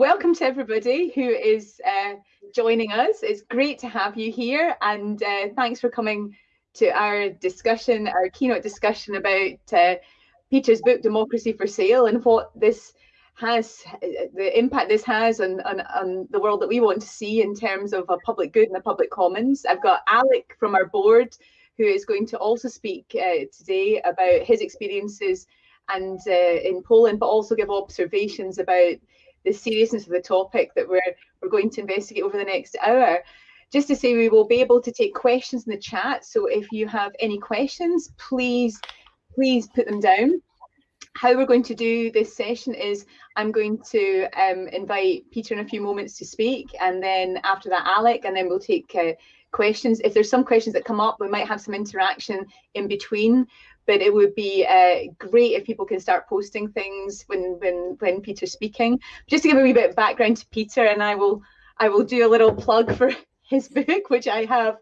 welcome to everybody who is uh, joining us. It's great to have you here and uh, thanks for coming to our discussion, our keynote discussion about uh, Peter's book, Democracy for Sale, and what this has, the impact this has on, on, on, the world that we want to see in terms of a public good and the public commons. I've got Alec from our board who is going to also speak uh, today about his experiences and uh, in Poland, but also give observations about the seriousness of the topic that we're, we're going to investigate over the next hour. Just to say we will be able to take questions in the chat. So if you have any questions, please, please put them down. How we're going to do this session is I'm going to um, invite Peter in a few moments to speak and then after that Alec and then we'll take uh, questions. If there's some questions that come up, we might have some interaction in between but it would be uh, great if people can start posting things when when when Peter's speaking. Just to give a wee bit of background to Peter, and I will I will do a little plug for his book, which I have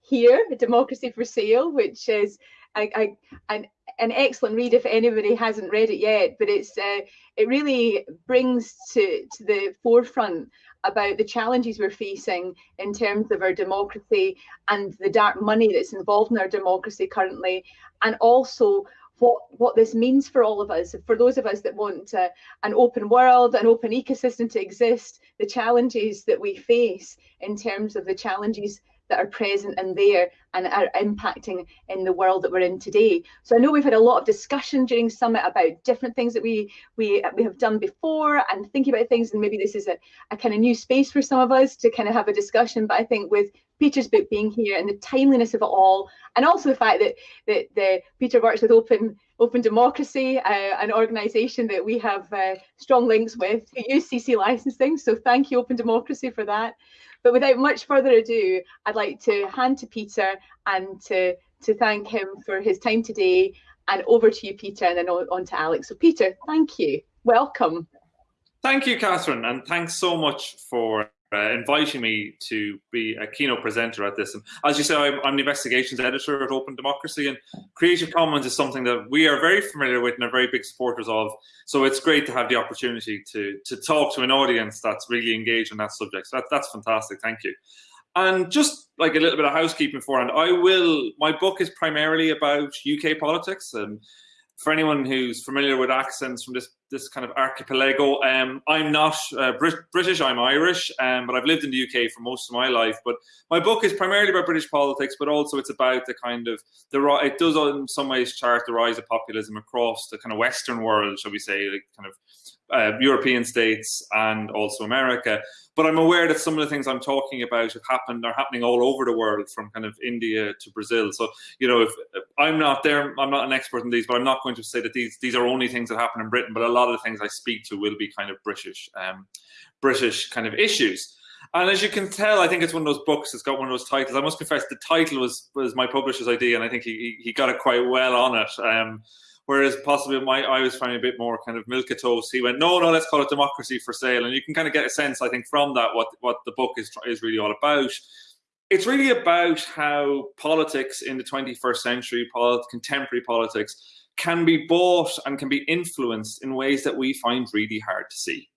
here, Democracy for Sale, which is I, I, an, an excellent read if anybody hasn't read it yet. But it's uh, it really brings to to the forefront about the challenges we're facing in terms of our democracy and the dark money that's involved in our democracy currently, and also what what this means for all of us for those of us that want uh, an open world an open ecosystem to exist the challenges that we face in terms of the challenges that are present and there and are impacting in the world that we're in today. So I know we've had a lot of discussion during Summit about different things that we we we have done before and thinking about things and maybe this is a, a kind of new space for some of us to kind of have a discussion. But I think with Peter's book being here and the timeliness of it all, and also the fact that that the Peter works with Open Open Democracy, uh, an organisation that we have uh, strong links with, who use CC licensing. So thank you, Open Democracy, for that. But without much further ado, I'd like to hand to Peter and to, to thank him for his time today. And over to you, Peter, and then on, on to Alex. So Peter, thank you. Welcome. Thank you, Catherine, and thanks so much for uh, inviting me to be a keynote presenter at this. And as you say, I'm, I'm, the investigations editor at Open Democracy, and Creative Commons is something that we are very familiar with and are very big supporters of. So it's great to have the opportunity to, to talk to an audience that's really engaged in that subject. So that, that's fantastic. Thank you. And just like a little bit of housekeeping beforehand, I will, my book is primarily about UK politics. And for anyone who's familiar with accents from this this kind of archipelago. Um, I'm not uh, Brit British, I'm Irish, um, but I've lived in the UK for most of my life. But my book is primarily about British politics, but also it's about the kind of, the it does in some ways chart the rise of populism across the kind of Western world, shall we say, like kind of uh, European states and also America. But I'm aware that some of the things I'm talking about have happened are happening all over the world, from kind of India to Brazil. So you know, if, if I'm not there, I'm not an expert in these, but I'm not going to say that these these are only things that happen in Britain. But a lot of the things I speak to will be kind of British, um, British kind of issues. And as you can tell, I think it's one of those books. It's got one of those titles. I must confess, the title was was my publisher's idea, and I think he he got it quite well on it. Um, Whereas possibly my I was finding a bit more kind of milk milquetoast. He went, no, no, let's call it democracy for sale. And you can kind of get a sense, I think, from that what what the book is is really all about. It's really about how politics in the 21st century, polit contemporary politics, can be bought and can be influenced in ways that we find really hard to see.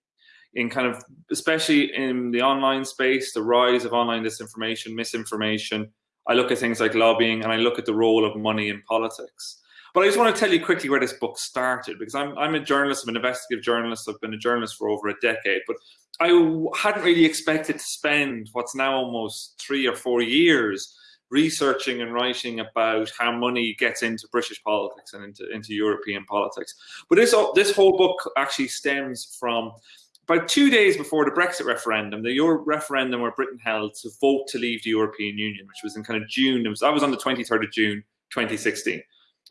In kind of, especially in the online space, the rise of online disinformation, misinformation. I look at things like lobbying and I look at the role of money in politics. But I just want to tell you quickly where this book started because I'm, I'm a journalist, I'm an investigative journalist, I've been a journalist for over a decade, but I hadn't really expected to spend what's now almost three or four years researching and writing about how money gets into British politics and into, into European politics. But this, this whole book actually stems from about two days before the Brexit referendum, the Euro referendum where Britain held to vote to leave the European Union, which was in kind of June. Was, I was on the 23rd of June, 2016.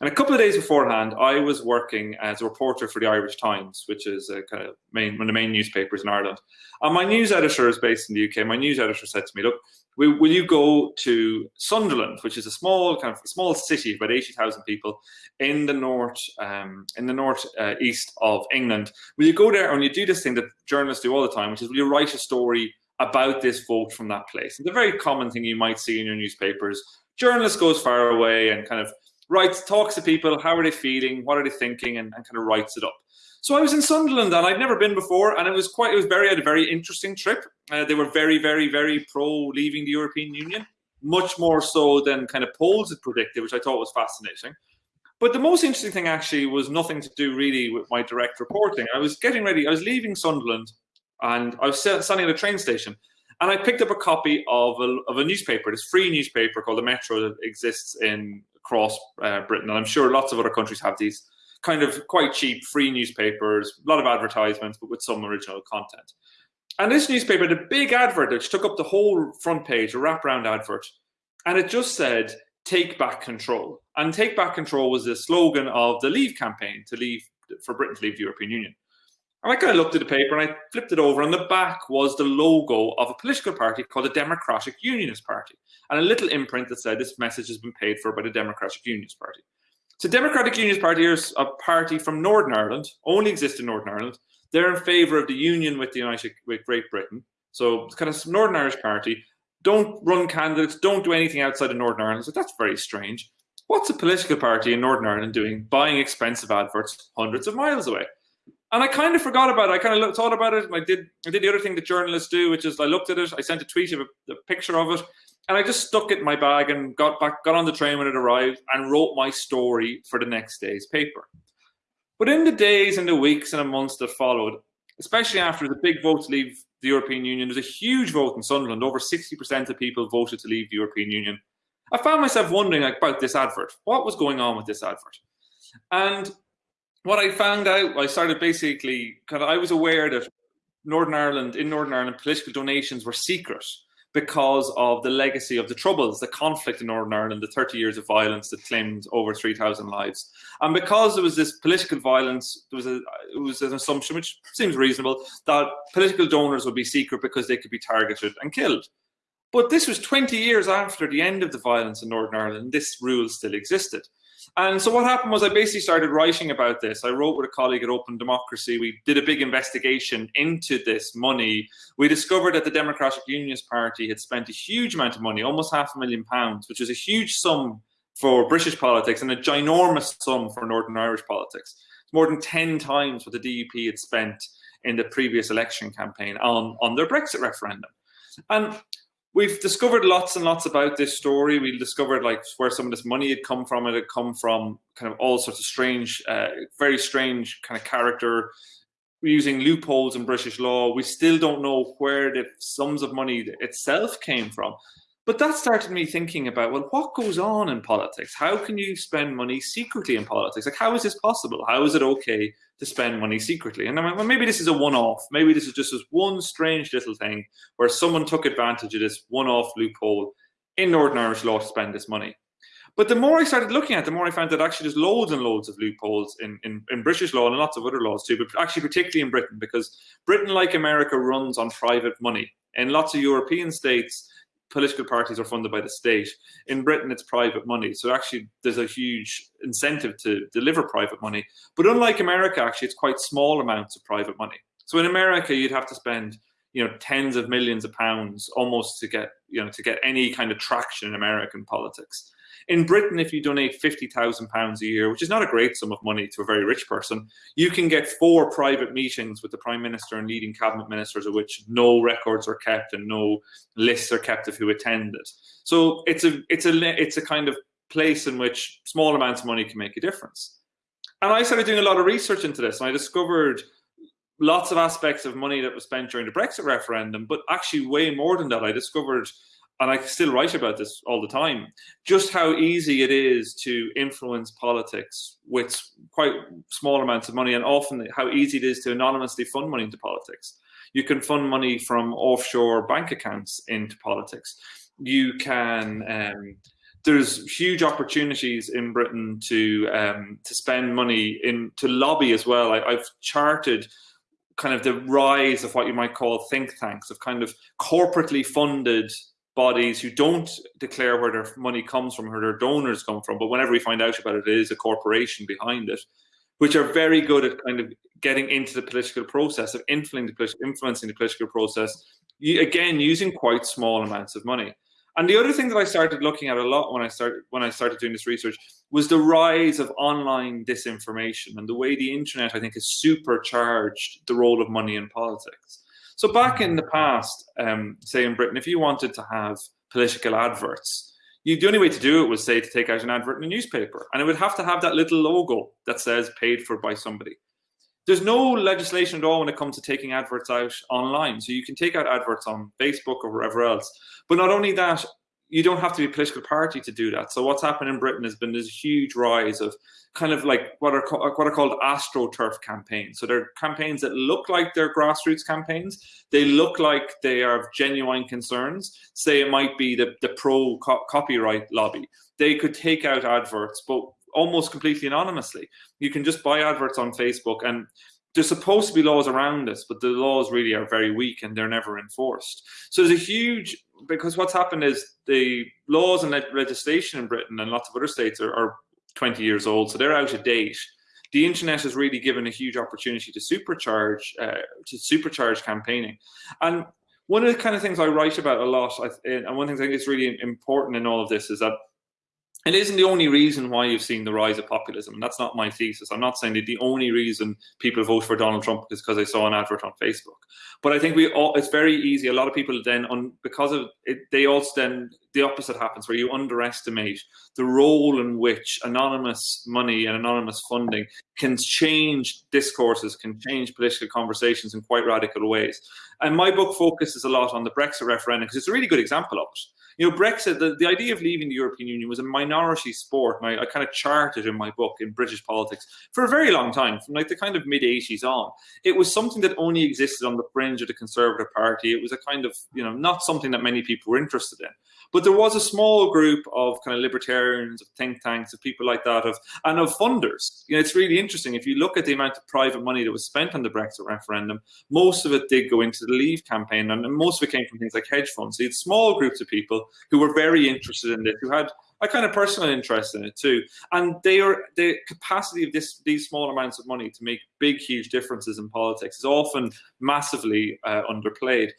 And a couple of days beforehand, I was working as a reporter for the Irish Times, which is a kind of main, one of the main newspapers in Ireland. And my news editor is based in the UK. My news editor said to me, look, will, you go to Sunderland, which is a small kind of small city about 80,000 people in the north, um, in the north uh, east of England. Will you go there and you do this thing that journalists do all the time, which is will you write a story about this vote from that place. It's a very common thing you might see in your newspapers. Journalist goes far away and kind of writes, talks to people, how are they feeling, what are they thinking, and, and kind of writes it up. So I was in Sunderland and I'd never been before, and it was quite, it was very, a very interesting trip. Uh, they were very, very, very pro leaving the European Union, much more so than kind of polls had predicted, which I thought was fascinating. But the most interesting thing actually was nothing to do really with my direct reporting. I was getting ready, I was leaving Sunderland and I was standing at a train station and I picked up a copy of a, of a newspaper, this free newspaper called the Metro that exists in across uh, Britain. And I'm sure lots of other countries have these kind of quite cheap free newspapers, a lot of advertisements, but with some original content. And this newspaper had a big advert which took up the whole front page, a wraparound advert. And it just said, take back control. And take back control was the slogan of the Leave campaign to leave for Britain to leave the European Union. And I kind of looked at the paper and I flipped it over. On the back was the logo of a political party called the Democratic Unionist Party, and a little imprint that said this message has been paid for by the Democratic Unionist Party. So Democratic Unionist Party is a party from Northern Ireland, only exists in Northern Ireland. They're in favour of the union with the United with Great Britain. So it's kind of Northern Irish party. Don't run candidates, don't do anything outside of Northern Ireland. So that's very strange. What's a political party in Northern Ireland doing buying expensive adverts hundreds of miles away? And I kind of forgot about it. I kind of thought about it. I did I did the other thing that journalists do, which is I looked at it, I sent a tweet of a, a picture of it, and I just stuck it in my bag and got back, got on the train when it arrived, and wrote my story for the next day's paper. But in the days and the weeks and the months that followed, especially after the big vote to leave the European Union, there was a huge vote in Sunderland. Over 60% of people voted to leave the European Union. I found myself wondering about this advert. What was going on with this advert? And what I found out, I started basically kind of, I was aware that Northern Ireland, in Northern Ireland, political donations were secret because of the legacy of the Troubles, the conflict in Northern Ireland, the 30 years of violence that claimed over 3,000 lives. And because there was this political violence, there was, a, it was an assumption, which seems reasonable, that political donors would be secret because they could be targeted and killed. But this was 20 years after the end of the violence in Northern Ireland, this rule still existed. And so what happened was I basically started writing about this. I wrote with a colleague at Open Democracy. We did a big investigation into this money. We discovered that the Democratic Unionist Party had spent a huge amount of money, almost half a million pounds, which is a huge sum for British politics and a ginormous sum for Northern Irish politics. It's more than 10 times what the DUP had spent in the previous election campaign on, on their Brexit referendum. And we've discovered lots and lots about this story. We discovered like where some of this money had come from. It had come from kind of all sorts of strange, uh, very strange kind of character using loopholes in British law. We still don't know where the sums of money itself came from. But that started me thinking about, well, what goes on in politics? How can you spend money secretly in politics? Like, how is this possible? How is it okay to spend money secretly? And I went, well, maybe this is a one-off. Maybe this is just this one strange little thing where someone took advantage of this one-off loophole in Northern Irish law to spend this money. But the more I started looking at it, the more I found that actually there's loads and loads of loopholes in, in, in British law and lots of other laws too, but actually particularly in Britain, because Britain, like America, runs on private money. In lots of European states, political parties are funded by the state. In Britain, it's private money. So actually, there's a huge incentive to deliver private money. But unlike America, actually, it's quite small amounts of private money. So in America, you'd have to spend you know tens of millions of pounds almost to get you know to get any kind of traction in American politics. In Britain, if you donate £50,000 a year, which is not a great sum of money to a very rich person, you can get four private meetings with the Prime Minister and leading cabinet ministers of which no records are kept and no lists are kept of who attended. So it's a, it's a, it's a kind of place in which small amounts of money can make a difference. And I started doing a lot of research into this and I discovered lots of aspects of money that was spent during the Brexit referendum, but actually way more than that. I discovered and I still write about this all the time, just how easy it is to influence politics with quite small amounts of money and often how easy it is to anonymously fund money into politics. You can fund money from offshore bank accounts into politics. You can, um, there's huge opportunities in Britain to um, to spend money in to lobby as well. I, I've charted kind of the rise of what you might call think tanks, of kind of corporately funded bodies who don't declare where their money comes from, where their donors come from. But whenever we find out about it, it is a corporation behind it, which are very good at kind of getting into the political process of influencing the, influencing the political process. Again, using quite small amounts of money. And the other thing that I started looking at a lot when I started when I started doing this research was the rise of online disinformation and the way the internet, I think, has supercharged the role of money in politics. So back in the past, um, say in Britain, if you wanted to have political adverts, you, the only way to do it was say to take out an advert in a newspaper, and it would have to have that little logo that says "paid for by somebody." There's no legislation at all when it comes to taking adverts out online. So you can take out adverts on Facebook or wherever else. But not only that, you don't have to be a political party to do that. So what's happened in Britain has been this huge rise of kind of like what are what are called astroturf campaigns. So they're campaigns that look like they're grassroots campaigns. They look like they have genuine concerns. Say it might be the the pro co copyright lobby. They could take out adverts, but almost completely anonymously. You can just buy adverts on Facebook and there's supposed to be laws around this, but the laws really are very weak and they're never enforced. So there's a huge because what's happened is the laws and legislation in Britain and lots of other states are, are 20 years old, so they're out of date. The internet has really given a huge opportunity to supercharge uh, to supercharge campaigning, and one of the kind of things I write about a lot, I, and one thing I think is really important in all of this is that it isn't the only reason why you've seen the rise of populism. And that's not my thesis. I'm not saying that the only reason people vote for Donald Trump is because they saw an advert on Facebook. But I think we all, it's very easy. A lot of people then, on, because of it, they also then, the opposite happens where you underestimate the role in which anonymous money and anonymous funding can change discourses, can change political conversations in quite radical ways. And my book focuses a lot on the Brexit referendum because it's a really good example of it you know, Brexit, the, the idea of leaving the European Union was a minority sport. And I, I kind of charted in my book in British politics for a very long time, from like the kind of mid 80s on. It was something that only existed on the fringe of the Conservative Party. It was a kind of, you know, not something that many people were interested in. But there was a small group of kind of libertarians, of think tanks, of people like that, of and of funders. You know, it's really interesting. If you look at the amount of private money that was spent on the Brexit referendum, most of it did go into the Leave campaign, and most of it came from things like hedge funds. So you had small groups of people who were very interested in this, who had a kind of personal interest in it too. And they are the capacity of this these small amounts of money to make big, huge differences in politics is often massively uh, underplayed.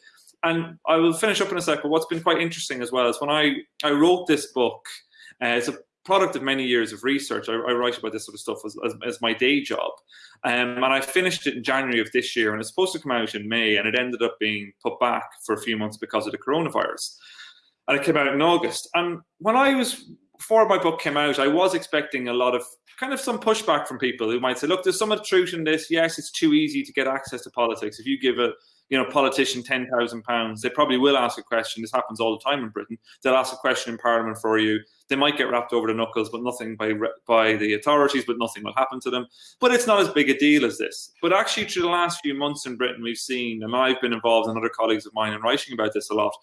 And I will finish up in a second. What's been quite interesting as well is when I, I wrote this book, uh, it's a product of many years of research. I, I write about this sort of stuff as, as, as my day job. Um, and I finished it in January of this year, and it's supposed to come out in May, and it ended up being put back for a few months because of the coronavirus. And it came out in August. And when I was, before my book came out, I was expecting a lot of kind of some pushback from people who might say, look, there's some truth in this. Yes, it's too easy to get access to politics. If you give a you know, politician ten thousand pounds, they probably will ask a question. This happens all the time in Britain. They'll ask a question in Parliament for you. They might get rapped over the knuckles, but nothing by by the authorities. But nothing will happen to them. But it's not as big a deal as this. But actually, through the last few months in Britain, we've seen, and I've been involved, and other colleagues of mine, in writing about this a lot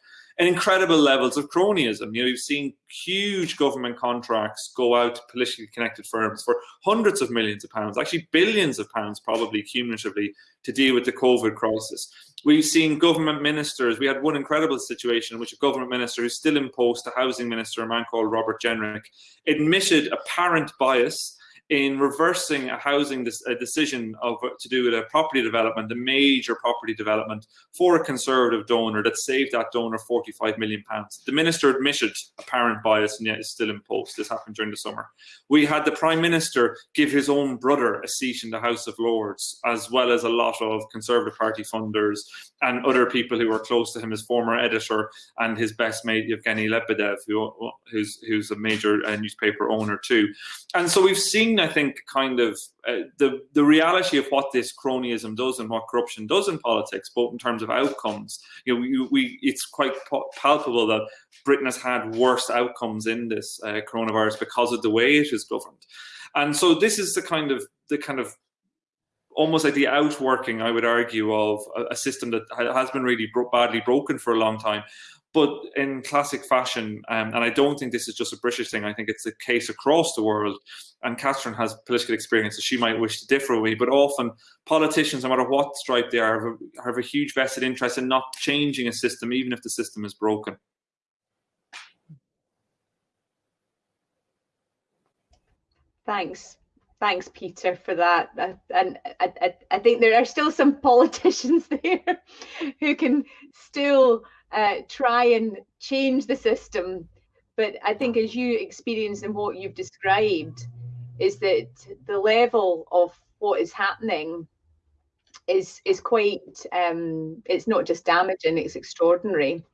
and incredible levels of cronyism. You know, you've seen huge government contracts go out to politically connected firms for hundreds of millions of pounds, actually billions of pounds, probably cumulatively, to deal with the COVID crisis. We've seen government ministers. We had one incredible situation in which a government minister who's still in post, a housing minister, a man called Robert Jenrick, admitted apparent bias in reversing a housing a decision of to do with a property development, a major property development for a conservative donor that saved that donor 45 million pounds. The minister admitted apparent bias and yet is still in post. This happened during the summer. We had the prime minister give his own brother a seat in the House of Lords, as well as a lot of conservative party funders and other people who were close to him, his former editor and his best mate Yevgeny Lebedev, who, who's who's a major uh, newspaper owner too. And so we've seen I think, kind of uh, the the reality of what this cronyism does and what corruption does in politics, both in terms of outcomes. You know, we, we it's quite palpable that Britain has had worse outcomes in this uh, coronavirus because of the way it is governed, and so this is the kind of the kind of almost like the outworking, I would argue, of a, system that has been really badly broken for a long time, but in classic fashion, um, and I don't think this is just a British thing, I think it's a case across the world. And Catherine has political experience, so she might wish to differ with me, but often politicians, no matter what stripe they are, have a, have a huge vested interest in not changing a system, even if the system is broken. Thanks. thanks, Peter, for that. And I, I, I, think there are still some politicians there who can still uh, try and change the system. But I think as you experience and what you've described, is that the level of what is happening is is quite um, it's not just damaging, it's extraordinary.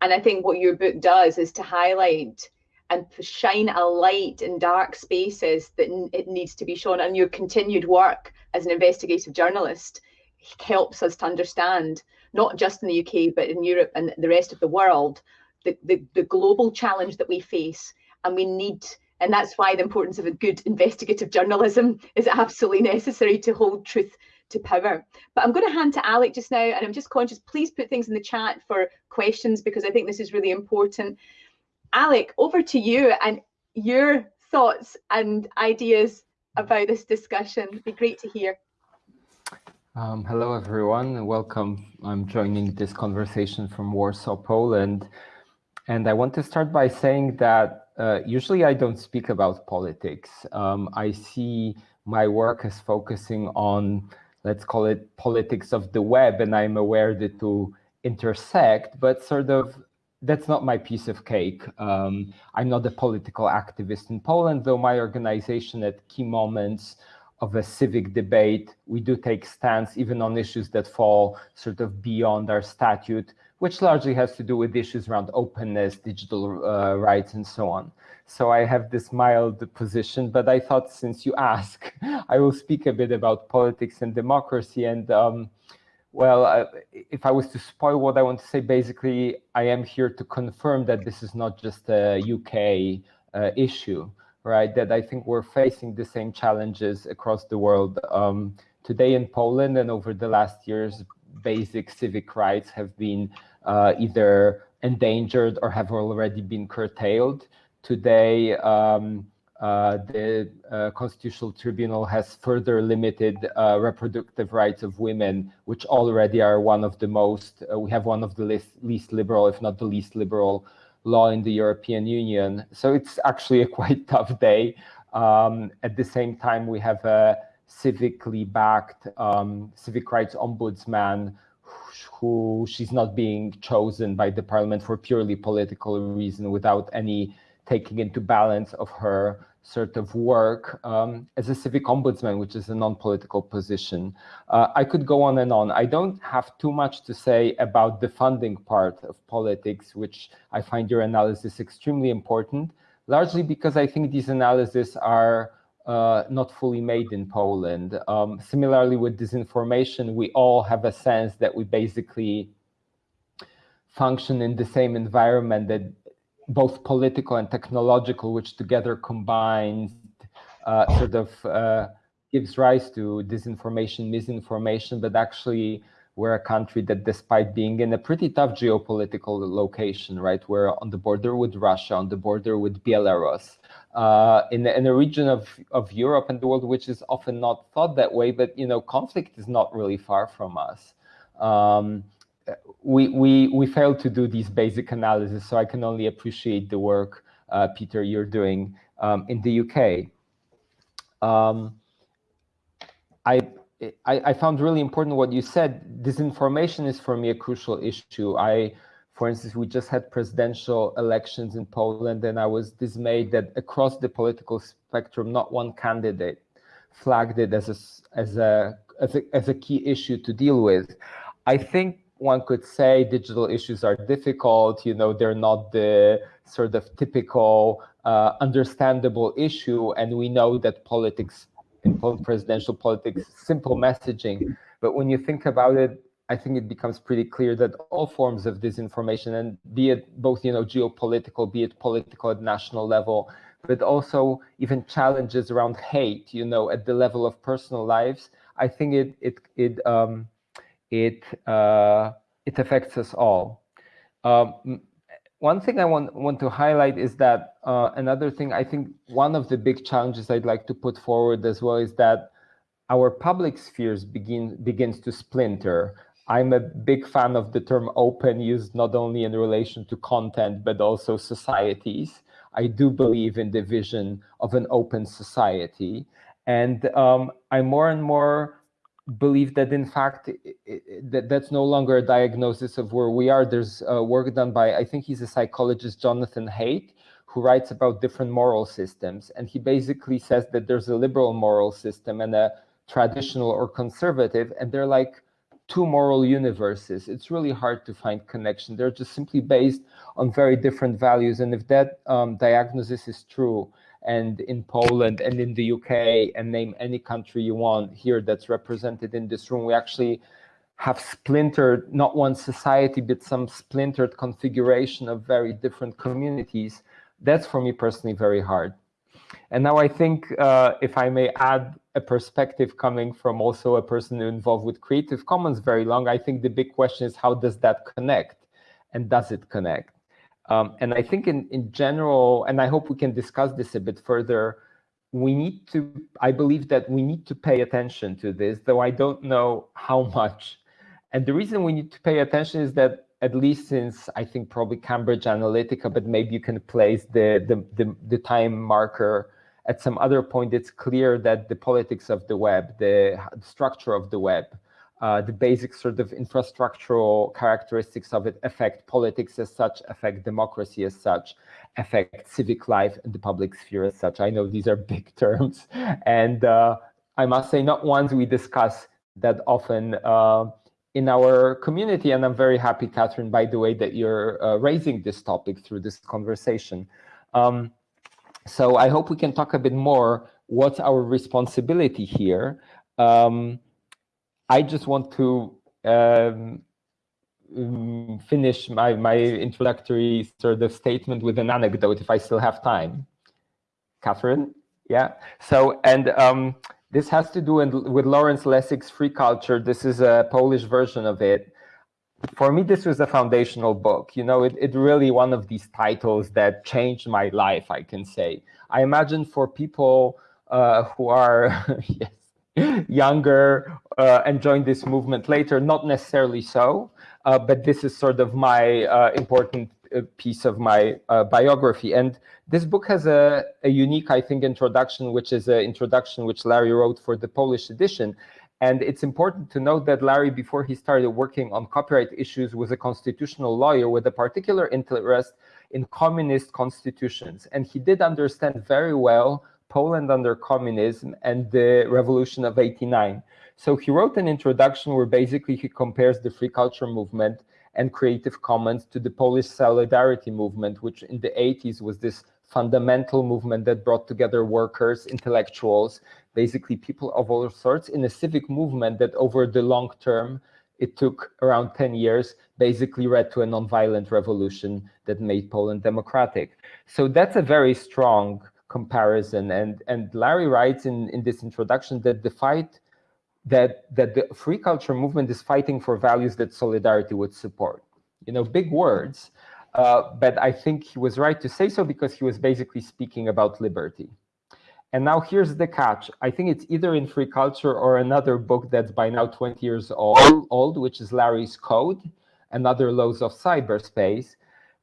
And I think what your book does is to highlight and shine a light in dark spaces that it needs to be shown. And your continued work as an investigative journalist helps us to understand, not just in the UK, but in Europe and the rest of the world, the, the, the global challenge that we face. And we need, and that's why the importance of a good investigative journalism is absolutely necessary to hold truth to power. But I'm going to hand to Alec just now, and I'm just conscious, please put things in the chat for questions because I think this is really important. Alec, over to you and your thoughts and ideas about this discussion. It'd be great to hear. Um, hello, everyone. And welcome. I'm joining this conversation from Warsaw, Poland. And I want to start by saying that uh, usually I don't speak about politics. Um, I see my work as focusing on, let's call it politics of the web, and I'm aware that to intersect, but sort of that's not my piece of cake. Um, I'm not a political activist in Poland, though my organization at key moments of a civic debate, we do take stance even on issues that fall sort of beyond our statute, which largely has to do with issues around openness, digital uh, rights, and so on. So I have this mild position, but I thought since you ask, I will speak a bit about politics and democracy. And um, well, if I was to spoil what I want to say, basically, I am here to confirm that this is not just a UK uh, issue, right? That I think we're facing the same challenges across the world. Um, today in Poland and over the last years, basic civic rights have been uh, either endangered or have already been curtailed. Today, um, uh, the uh, Constitutional Tribunal has further limited uh, reproductive rights of women, which already are one of the most, uh, we have one of the least, least, liberal, if not the least liberal law in the European Union. So it's actually a quite tough day. Um, at the same time, we have a civically backed um, civic rights ombudsman who she's not being chosen by the parliament for purely political reason without any taking into balance of her sort of work um, as a civic ombudsman, which is a non-political position. Uh, I could go on and on. I don't have too much to say about the funding part of politics, which I find your analysis extremely important, largely because I think these analyses are uh, not fully made in Poland. Um, similarly with disinformation, we all have a sense that we basically function in the same environment that both political and technological, which together combined uh, sort of uh, gives rise to disinformation, misinformation, but actually we're a country that despite being in a pretty tough geopolitical location, right, we're on the border with Russia, on the border with Belarus, uh, in, in a region of, of Europe and the world which is often not thought that way, but, you know, conflict is not really far from us. Um, we, we, we failed to do these basic analysis, so I can only appreciate the work, uh, Peter, you're doing um, in the UK. Um, I, I, I, found really important what you said. Disinformation is for me a crucial issue. I, for instance, we just had presidential elections in Poland, and I was dismayed that across the political spectrum, not one candidate flagged it as a, as a, as a, as a key issue to deal with. I think one could say digital issues are difficult, you know, they're not the sort of typical uh, understandable issue. And we know that politics, in presidential politics, simple messaging. But when you think about it, I think it becomes pretty clear that all forms of disinformation, and be it both, you know, geopolitical, be it political at national level, but also even challenges around hate, you know, at the level of personal lives, I think it it it um, it uh, it affects us all. Um, one thing I want want to highlight is that uh, another thing I think one of the big challenges I'd like to put forward as well is that our public spheres begin begins to splinter. I'm a big fan of the term open used not only in relation to content, but also societies. I do believe in the vision of an open society. And um, I more and more believe that in fact it, it, that that's no longer a diagnosis of where we are. There's uh, work done by I think he's a psychologist, Jonathan Haidt, who writes about different moral systems, and he basically says that there's a liberal moral system and a traditional or conservative, and they're like two moral universes. It's really hard to find connection. They're just simply based on very different values, and if that um, diagnosis is true and in Poland and in the UK and name any country you want here that's represented in this room. We actually have splintered not one society, but some splintered configuration of very different communities. That's for me personally very hard. And now I think uh, if I may add a perspective coming from also a person involved with Creative Commons very long, I think the big question is how does that connect and does it connect? Um, and I think in, in general, and I hope we can discuss this a bit further, we need to, I believe that we need to pay attention to this, though I don't know how much. And the reason we need to pay attention is that at least since I think probably Cambridge Analytica, but maybe you can place the, the, the, the time marker at some other point, it's clear that the politics of the web, the structure of the web, uh, the basic sort of infrastructural characteristics of it affect politics as such, affect democracy as such, affect civic life and the public sphere as such. I know these are big terms, and uh, I must say not ones we discuss that often uh, in our community. And I'm very happy, Catherine, by the way, that you're uh, raising this topic through this conversation. Um, so I hope we can talk a bit more what's our responsibility here. Um, I just want to um, mm, finish my, my introductory sort of statement with an anecdote if I still have time. Catherine? Yeah. So, and um, this has to do with Lawrence Lessig's Free Culture. This is a Polish version of it. For me, this was a foundational book. You know, it, it really one of these titles that changed my life, I can say. I imagine for people uh, who are, yes, younger uh, and joined this movement later. Not necessarily so, uh, but this is sort of my uh, important uh, piece of my uh, biography. And this book has a, a, unique, I think, introduction, which is an introduction which Larry wrote for the Polish edition. And it's important to note that Larry, before he started working on copyright issues, was a constitutional lawyer with a particular interest in communist constitutions. And he did understand very well Poland under communism and the revolution of 89. So he wrote an introduction where basically he compares the free culture movement and Creative Commons to the Polish Solidarity movement, which in the 80s was this fundamental movement that brought together workers, intellectuals, basically people of all sorts in a civic movement that over the long term, it took around 10 years, basically led to a nonviolent revolution that made Poland democratic. So that's a very strong comparison. And, and Larry writes in, in this introduction that the fight that, that the free culture movement is fighting for values that solidarity would support. You know, big words, uh, but I think he was right to say so because he was basically speaking about liberty. And now here's the catch. I think it's either in Free Culture or another book that's by now 20 years old, old which is Larry's Code, and Other Laws of Cyberspace,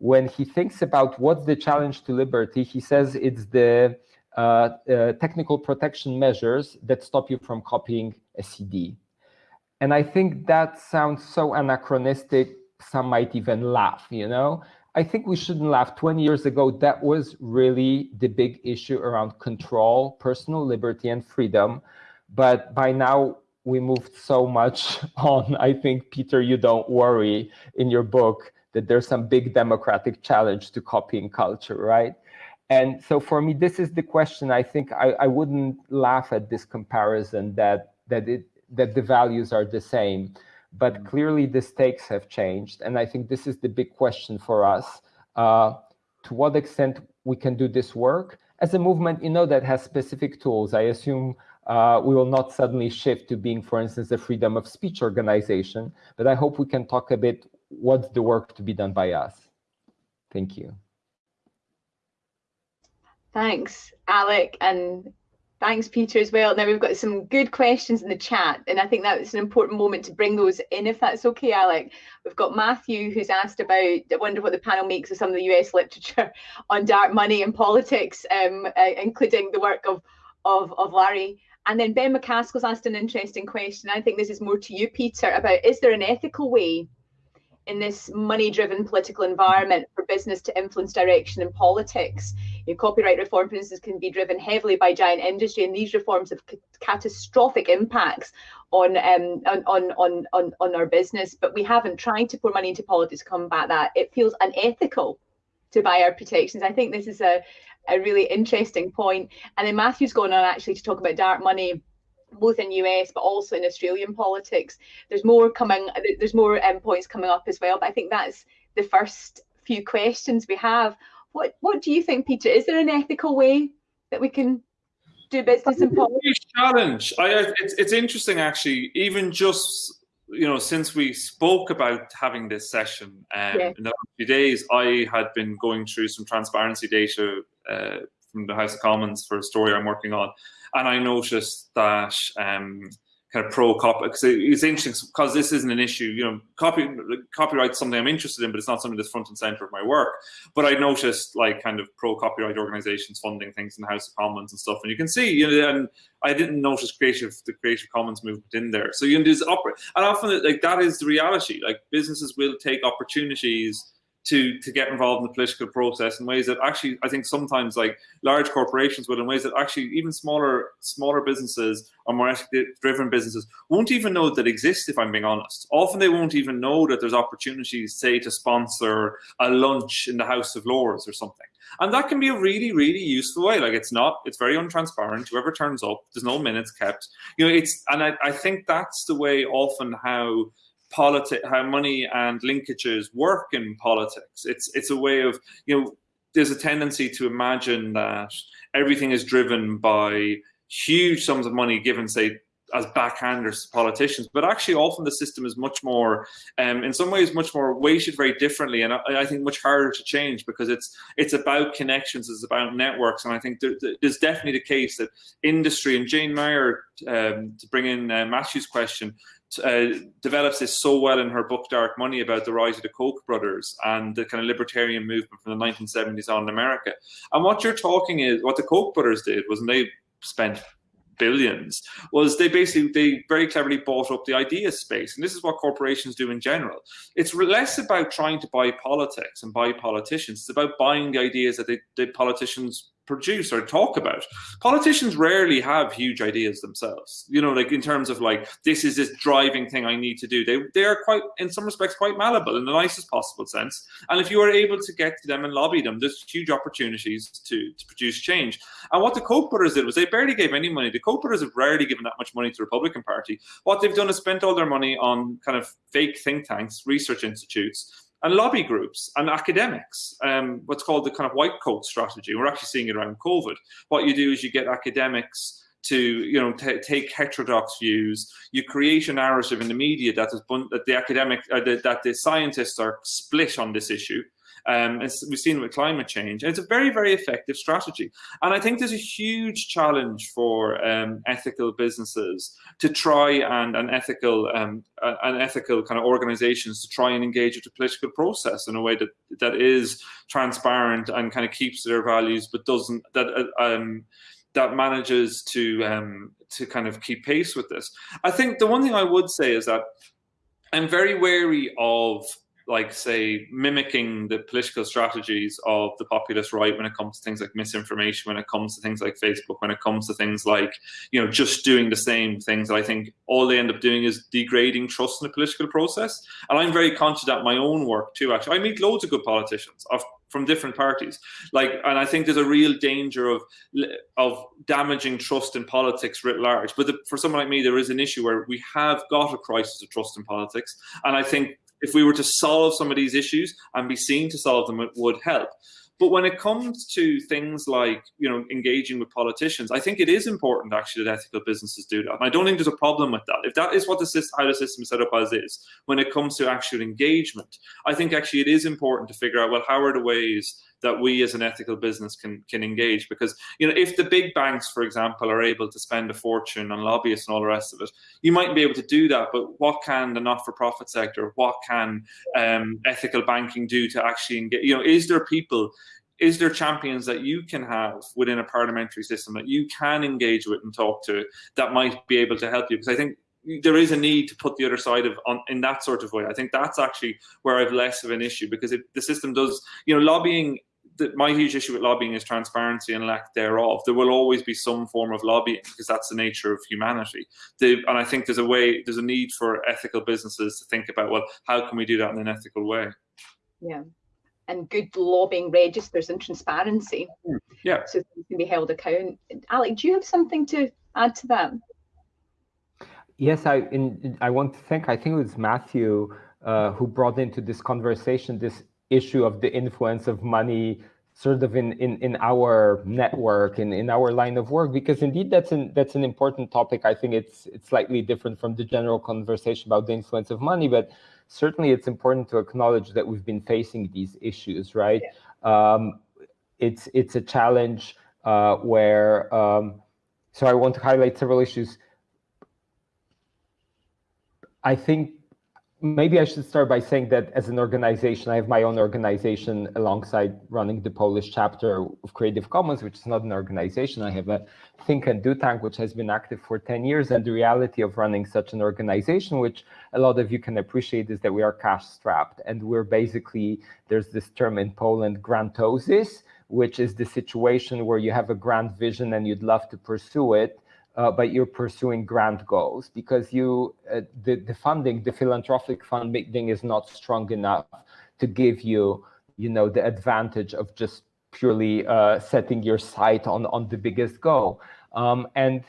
when he thinks about what's the challenge to liberty, he says it's the uh, uh, technical protection measures that stop you from copying a CD. And I think that sounds so anachronistic, some might even laugh, you know? I think we shouldn't laugh. 20 years ago, that was really the big issue around control, personal liberty, and freedom. But by now, we moved so much on. I think, Peter, you don't worry in your book that there's some big democratic challenge to copying culture, right? And so for me, this is the question. I think I, I wouldn't laugh at this comparison that that it that the values are the same, but mm-hmm. clearly the stakes have changed. And I think this is the big question for us. Uh, to what extent we can do this work as a movement, you know, that has specific tools. I assume uh, we will not suddenly shift to being, for instance, a freedom of speech organization, but I hope we can talk a bit what's the work to be done by us? Thank you. Thanks, Alec, and thanks, Peter, as well. Now we've got some good questions in the chat, and I think that that's an important moment to bring those in, if that's okay, Alec. We've got Matthew who's asked about, I wonder what the panel makes of some of the US literature on dark money and politics, um, uh, including the work of, of, of Larry And then Ben McCaskill's asked an interesting question. I think this is more to you, Peter, about is there an ethical way in this money-driven political environment for business to influence direction in politics? Copyright reform, for instance, can be driven heavily by giant industry, and these reforms have catastrophic impacts on, um, on, on, on, on our business. But we haven't tried to pour money into politics to combat that. It feels unethical to buy our protections. I think this is a, a really interesting point. And then Matthew's going on actually to talk about dark money both in US but also in Australian politics. There's more coming. There's more um, points coming up as well. But I think that's the first few questions we have. What What do you think, Peter? Is there an ethical way that we can do business in politics? Challenge. I, it's it's interesting actually. Even just you know, since we spoke about having this session um, yeah. in the last few days, I had been going through some transparency data uh, from the House of Commons for a story I'm working on, and I noticed that um, kind of pro copy because it's interesting because this isn't an issue. You know, copy copyright something I'm interested in, but it's not something that's front and center of my work. But I noticed like kind of pro copyright organizations funding things in the House of Commons and stuff, and you can see, you know, and I didn't notice creative the Creative Commons movement in there. So you can know, there's and often like that is the reality. Like businesses will take opportunities to to get involved in the political process in ways that actually I think sometimes like large corporations will in ways that actually even smaller smaller businesses or more driven businesses won't even know that exist if I'm being honest. Often they won't even know that there's opportunities say to sponsor a lunch in the House of Lords or something. And that can be a really, really useful way. Like it's not, it's very untransparent. Whoever turns up, there's no minutes kept. You know, it's and I, I think that's the way often how politics, how money and linkages work in politics. It's it's a way of you know there's a tendency to imagine that everything is driven by huge sums of money given, say, as backhanders to politicians, but actually often the system is much more, um, in some ways, much more weighted very differently, and I, I, think much harder to change because it's it's about connections, it's about networks, and I think there, there's definitely the case that industry and Jane Mayer, um, to bring in uh, Matthew's question, uh, develops this so well in her book Dark Money about the rise of the Koch brothers and the kind of libertarian movement from the 1970s on in America. And what you're talking is what the Koch brothers did was they spent billions was they basically they very cleverly bought up the idea space. And this is what corporations do in general. It's less about trying to buy politics and buy politicians. It's about buying the ideas that they, the politicians produce or talk about. Politicians rarely have huge ideas themselves. You know, like in terms of like this is this driving thing I need to do. They they are quite in some respects quite malleable in the nicest possible sense. And if you are able to get to them and lobby them, there's huge opportunities to, to produce change. And what the Koch brothers did was they barely gave any money. The Koch brothers have rarely given that much money to the Republican Party. What they've done is spent all their money on kind of fake think tanks, research institutes, and lobby groups and academics, um, what's called the kind of white coat strategy. We're actually seeing it around COVID. What you do is you get academics to you know take heterodox views. You create a narrative in the media that is that the academic uh, that the scientists are split on this issue, um, we've seen with climate change. And it's a very, very effective strategy. And I think there's a huge challenge for um, ethical businesses to try and an ethical um, an ethical kind of organizations to try and engage with the political process in a way that that is transparent and kind of keeps their values, but doesn't that uh, um, that manages to um, to kind of keep pace with this. I think the one thing I would say is that I'm very wary of like say mimicking the political strategies of the populist right when it comes to things like misinformation when it comes to things like facebook when it comes to things like you know just doing the same things. I think all they end up doing is degrading trust in the political process. And i'm very conscious that my own work too actually. I meet loads of good politicians from different parties. Like and i think there's a real danger of of damaging trust in politics writ large. But the, for someone like me there is an issue where we have got a crisis of trust in politics. And i think if we were to solve some of these issues and be seen to solve them, it would help. But when it comes to things like you know engaging with politicians, I think it is important actually that ethical businesses do that. And I don't think there's a problem with that. If that is what the system, how the system is set up as is, when it comes to actual engagement, I think actually it is important to figure out well how are the ways that we as an ethical business can can engage because you know if the big banks for example are able to spend a fortune on lobbyists and all the rest of it you might be able to do that but what can the not-for-profit sector what can um, ethical banking do to actually engage you know is there people is there champions that you can have within a parliamentary system that you can engage with and talk to that might be able to help you? Because I think there is a need to put the other side of on in that sort of way. I think that's actually where I've less of an issue because it, the system does, you know, lobbying. The, my huge issue with lobbying is transparency and lack thereof. There will always be some form of lobbying because that's the nature of humanity. The, and I think there's a way, there's a need for ethical businesses to think about, well, how can we do that in an ethical way? Yeah and good lobbying registers and transparency. Hmm. Yeah. So you can be held account. Alec, do you have something to add to that? Yes, I in, I want to thank. I think it was Matthew uh, who brought into this conversation this issue of the influence of money sort of in, in, in our network in, in our line of work because indeed that's an that's an important topic i think it's it's slightly different from the general conversation about the influence of money but certainly it's important to acknowledge that we've been facing these issues, right? Yeah. Um, it's it's a challenge uh, where, um, so I want to highlight several issues. I think maybe I should start by saying that as an organization, I have my own organization alongside running the Polish chapter of Creative Commons, which is not an organization. I have a Think and Do Tank, which has been active for 10 years. And the reality of running such an organization, which a lot of you can appreciate, is that we are cash strapped. And we're basically, there's this term in Poland, grantosis, which is the situation where you have a grand vision and you'd love to pursue it uh, but you're pursuing grand goals because you uh, the, the funding, the philanthropic funding is not strong enough to give you, you know, the advantage of just purely uh, setting your sight on on the biggest goal. Um, and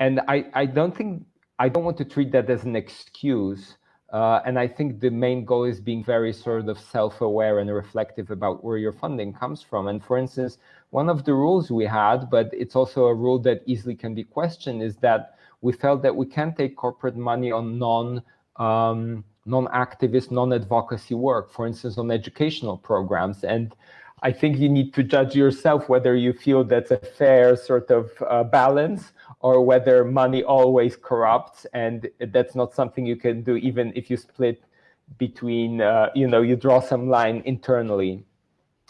and I I don't think I don't want to treat that as an excuse. Uh, and I think the main goal is being very sort of self-aware and reflective about where your funding comes from. And for instance, one of the rules we had, but it's also a rule that easily can be questioned, is that we felt that we can't take corporate money on non um, non-activist, non-advocacy work, for instance, on educational programs. And I think you need to judge yourself whether you feel that's a fair sort of uh, balance or whether money always corrupts. And that's not something you can do even if you split between, uh, you know, you draw some line internally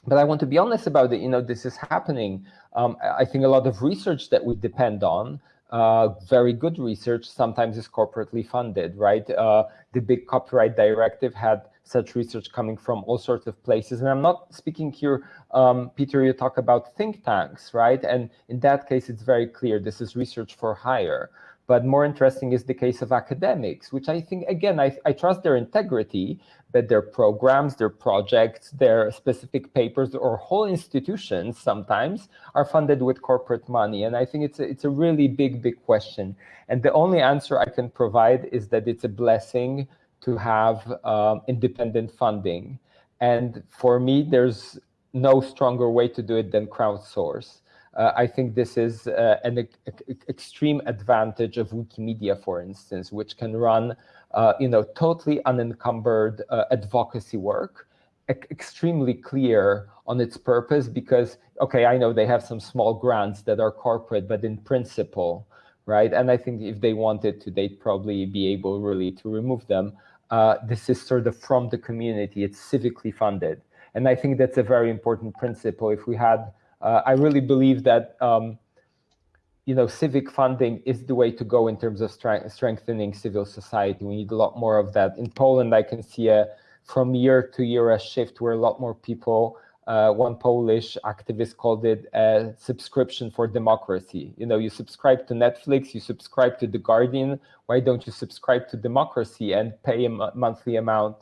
but I want to be honest about it. You know, this is happening. Um, I think a lot of research that we depend on, uh, very good research, sometimes is corporately funded, right? Uh, the big copyright directive had such research coming from all sorts of places. And I'm not speaking here, um, Peter, you talk about think tanks, right? And in that case, it's very clear this is research for hire. But more interesting is the case of academics, which I think, again, I, I trust their integrity, but their programs, their projects, their specific papers, or whole institutions sometimes are funded with corporate money. And I think it's a, it's a really big, big question. And the only answer I can provide is that it's a blessing to have um, independent funding. And for me, there's no stronger way to do it than crowdsource. Uh, I think this is uh, an e extreme advantage of Wikimedia, for instance, which can run, uh, you know, totally unencumbered uh, advocacy work, e extremely clear on its purpose because, okay, I know they have some small grants that are corporate, but in principle, right? And I think if they wanted to, they'd probably be able really to remove them. Uh, this is sort of from the community, it's civically funded. And I think that's a very important principle. If we had uh, I really believe that um, you know civic funding is the way to go in terms of strengthening civil society. We need a lot more of that. In Poland, I can see a from year to year a shift where a lot more people. Uh, one Polish activist called it a subscription for democracy. You know, you subscribe to Netflix, you subscribe to The Guardian. Why don't you subscribe to democracy and pay a monthly amount?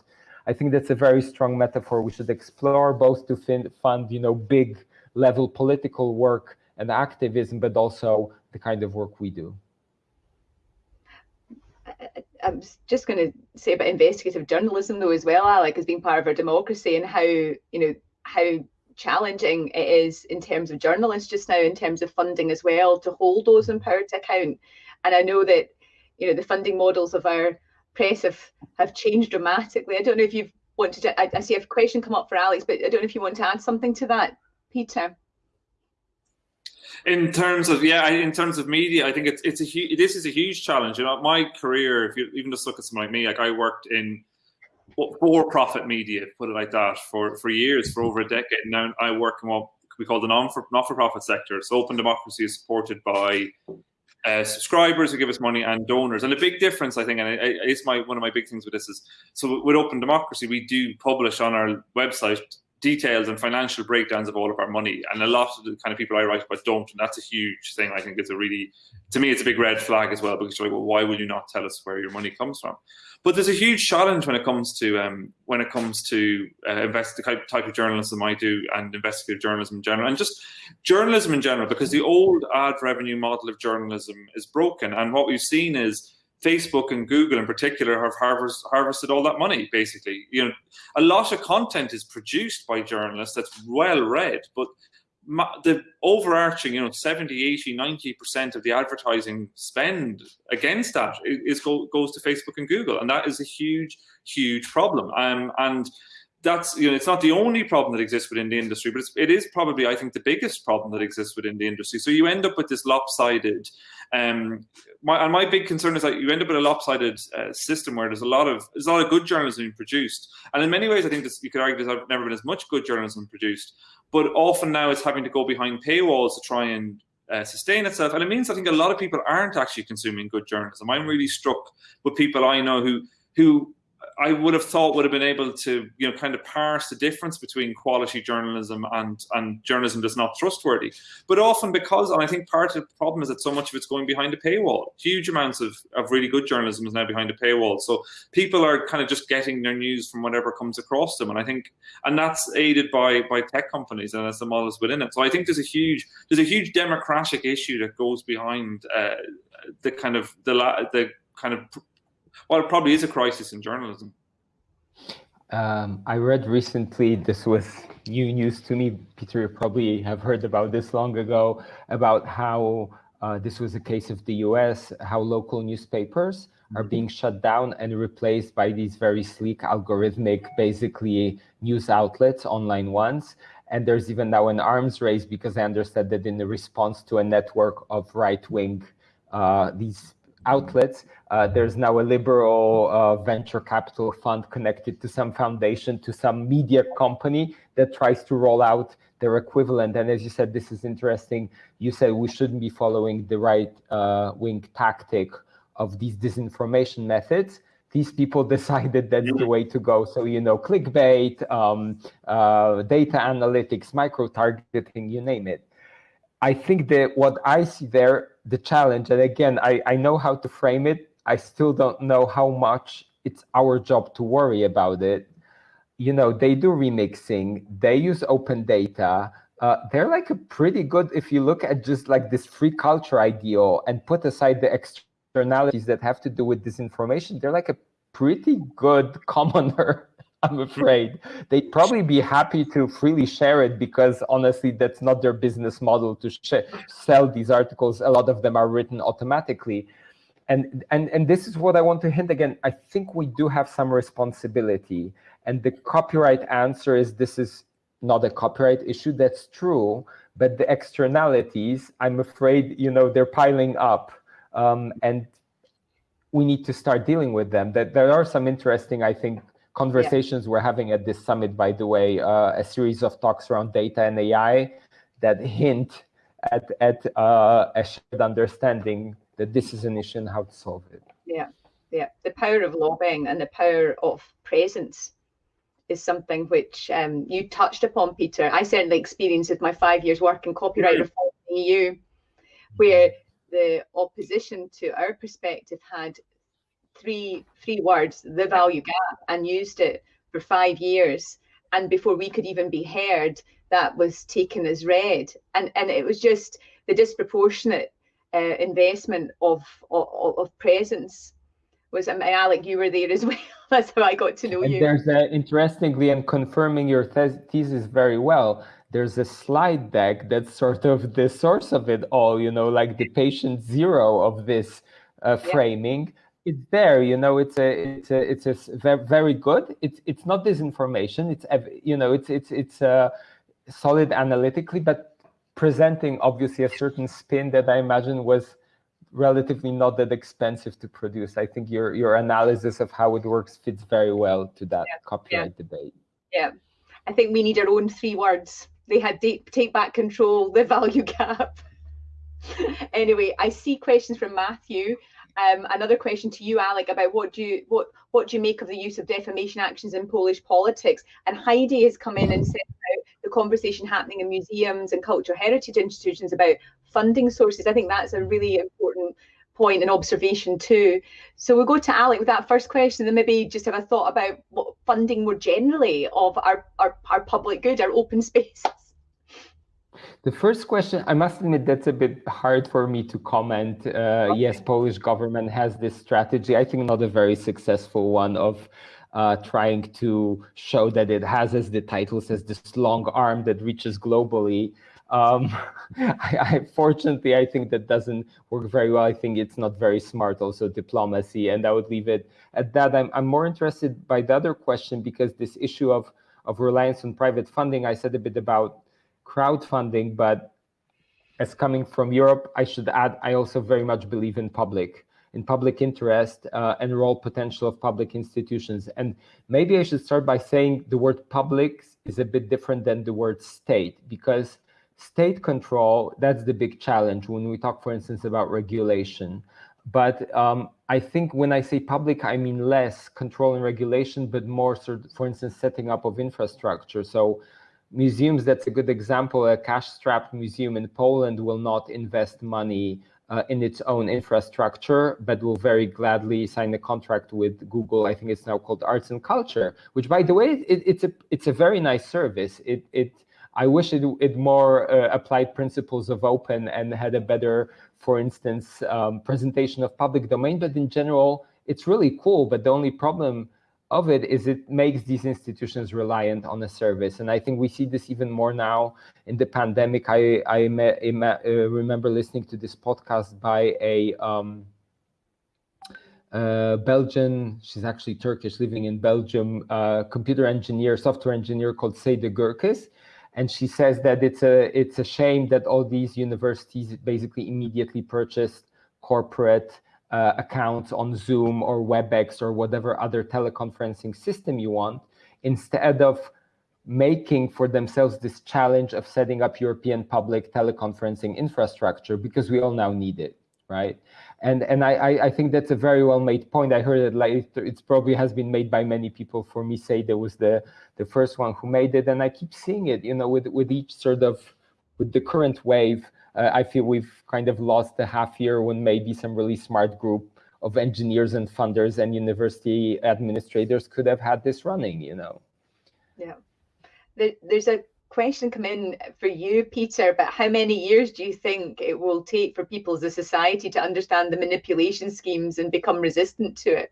I think that's a very strong metaphor we should explore, both to fund, you know, big level political work and activism, but also the kind of work we do. I was just going to say about investigative journalism, though, as well, Alec, as being part of our democracy and how, you know, how challenging it is in terms of journalists just now, in terms of funding as well, to hold those in power to account. And I know that, you know, the funding models of our press have, have changed dramatically. I don't know if you've wanted to, I, I see a question come up for Alex, but I don't know if you want to add something to that. Peter? In terms of yeah, in terms of media, I think it's it's a huge. This is a huge challenge. You know, my career, if you even just look at someone like me, like I worked in for-profit media, put it like that, for, for years, for over a decade. Now I work in what we call the non-for-profit sector. So Open Democracy is supported by uh, subscribers who give us money and donors. And a big difference, I think, and it's my one of my big things with this is, so with Open Democracy, we do publish on our website details and financial breakdowns of all of our money. And a lot of the kind of people I write about don't, and that's a huge thing. I think it's a really, to me, it's a big red flag as well because you're like, well, why will you not tell us where your money comes from? But there's a huge challenge when it comes to um, when it comes to uh, invest the type of journalism I do and investigative journalism in general, and just journalism in general, because the old ad revenue model of journalism is broken. And what we've seen is Facebook and Google in particular have harvest, harvested all that money, basically. You know, a lot of content is produced by journalists that's well read, but the overarching, you know, 70, 80, 90% of the advertising spend against that is, goes to Facebook and Google. And that is a huge, huge problem. Um, and that's you know it's not the only problem that exists within the industry, but it's, it is probably I think the biggest problem that exists within the industry. So you end up with this lopsided. Um, my, and my big concern is that you end up with a lopsided uh, system where there's a lot of there's a lot of good journalism being produced, and in many ways I think this, you could argue there's never been as much good journalism produced, but often now it's having to go behind paywalls to try and uh, sustain itself. And it means I think a lot of people aren't actually consuming good journalism. I'm really struck with people I know who who I would have thought would have been able to, you know, kind of parse the difference between quality journalism and and journalism that's not trustworthy. But often because, and I think part of the problem is that so much of it's going behind a paywall. Huge amounts of, of really good journalism is now behind a paywall. So people are kind of just getting their news from whatever comes across them. And I think, and that's aided by by tech companies and as the models within it. So I think there's a huge there's a huge democratic issue that goes behind uh, the kind of the the kind of well, it probably is a crisis in journalism. Um, I read recently, this was new news to me, Peter, you probably have heard about this long ago, about how uh, this was a case of the US, how local newspapers are being shut down and replaced by these very sleek algorithmic, basically news outlets, online ones. And there's even now an arms race because I understand that in the response to a network of right-wing, uh, these outlets. Uh, there's now a liberal uh, venture capital fund connected to some foundation, to some media company that tries to roll out their equivalent. And as you said, this is interesting. You said we shouldn't be following the right uh, wing tactic of these disinformation methods. These people decided that's the way to go. So, you know, clickbait, um, uh, data analytics, micro targeting, you name it. I think that what I see there, the challenge, and again, I, I know how to frame it. I still don't know how much it's our job to worry about it. You know, they do remixing, they use open data. Uh, they're like a pretty good, if you look at just like this free culture ideal and put aside the externalities that have to do with disinformation, they're like a pretty good commoner I'm afraid. They'd probably be happy to freely share it because honestly, that's not their business model to sell these articles. A lot of them are written automatically. And, and, and this is what I want to hint again. I think we do have some responsibility. And the copyright answer is this is not a copyright issue. That's true. But the externalities, I'm afraid, you know, they're piling up. Um, and we need to start dealing with them. That there are some interesting, I think, conversations yeah. we're having at this summit, by the way, uh, a series of talks around data and AI that hint at, at uh, a shared understanding that this is an issue and how to solve it. Yeah, yeah. The power of lobbying and the power of presence is something which um, you touched upon, Peter. I certainly experienced with my five years work in copyright mm-hmm. reform in the EU, where the opposition to our perspective had three three words, the value gap, and used it for five years. And before we could even be heard, that was taken as read. And and it was just the disproportionate uh, investment of, of, of presence was I mean, Alec, you were there as well. That's how I got to know and you. There's a, interestingly and confirming your thesis very well. There's a slide deck that's sort of the source of it all. You know, like the patient zero of this uh, framing. Yeah it's there you know it's a it's a it's a very, very good it's it's not disinformation it's you know it's it's it's uh, solid analytically but presenting obviously a certain spin that i imagine was relatively not that expensive to produce. I think your your analysis of how it works fits very well to that yeah. copyright yeah. debate. Yeah, I think we need our own three words. They had take back control, the value gap. anyway, I see questions from Matthew. Um, another question to you, Alec, about what do you what what do you make of the use of defamation actions in Polish politics? And Heidi has come in and said the conversation happening in museums and cultural heritage institutions about funding sources. I think that's a really important point and observation too. So we'll go to Alec with that first question, and then maybe just have a thought about what funding more generally of our, our, our public good, our open spaces. The first question, I must admit, that's a bit hard for me to comment. Uh, okay. Yes, Polish government has this strategy. I think not a very successful one of uh, trying to show that it has, as the title says, this long arm that reaches globally. Um, I, I, fortunately, I think that doesn't work very well. I think it's not very smart, also diplomacy, and I would leave it at that. I'm, I'm more interested by the other question because this issue of of reliance on private funding. I said a bit about crowdfunding, but as coming from Europe, I should add, I also very much believe in public, in public interest uh, and role potential of public institutions. And maybe I should start by saying the word public is a bit different than the word state, because state control, that's the big challenge when we talk, for instance, about regulation. But um, I think when I say public, I mean less control and regulation, but more, sort of, for instance, setting up of infrastructure. So museums, that's a good example. A cash-strapped museum in Poland will not invest money uh, in its own infrastructure, but will very gladly sign a contract with Google. I think it's now called Arts and Culture, which, by the way, it, it's a it's a very nice service. It it I wish it it more uh, applied principles of open and had a better, for instance, um, presentation of public domain. But in general, it's really cool. But the only problem of it is it makes these institutions reliant on a service. And I think we see this even more now in the pandemic. I, I uh, remember listening to this podcast by a um, uh, Belgian, she's actually Turkish, living in Belgium, uh, computer engineer, software engineer called Seda Gürses. And she says that it's a, it's a shame that all these universities basically immediately purchased corporate uh, accounts on Zoom or WebEx or whatever other teleconferencing system you want, instead of making for themselves this challenge of setting up European public teleconferencing infrastructure because we all now need it, right? And and I I think that's a very well made point. I heard it like it's probably has been made by many people. For me, Seda was the the first one who made it, and I keep seeing it. You know, with with each sort of with the current wave, uh, I feel we've kind of lost a half year when maybe some really smart group of engineers and funders and university administrators could have had this running, you know. Yeah. there's a question come in for you, Peter, but how many years do you think it will take for people as a society to understand the manipulation schemes and become resistant to it?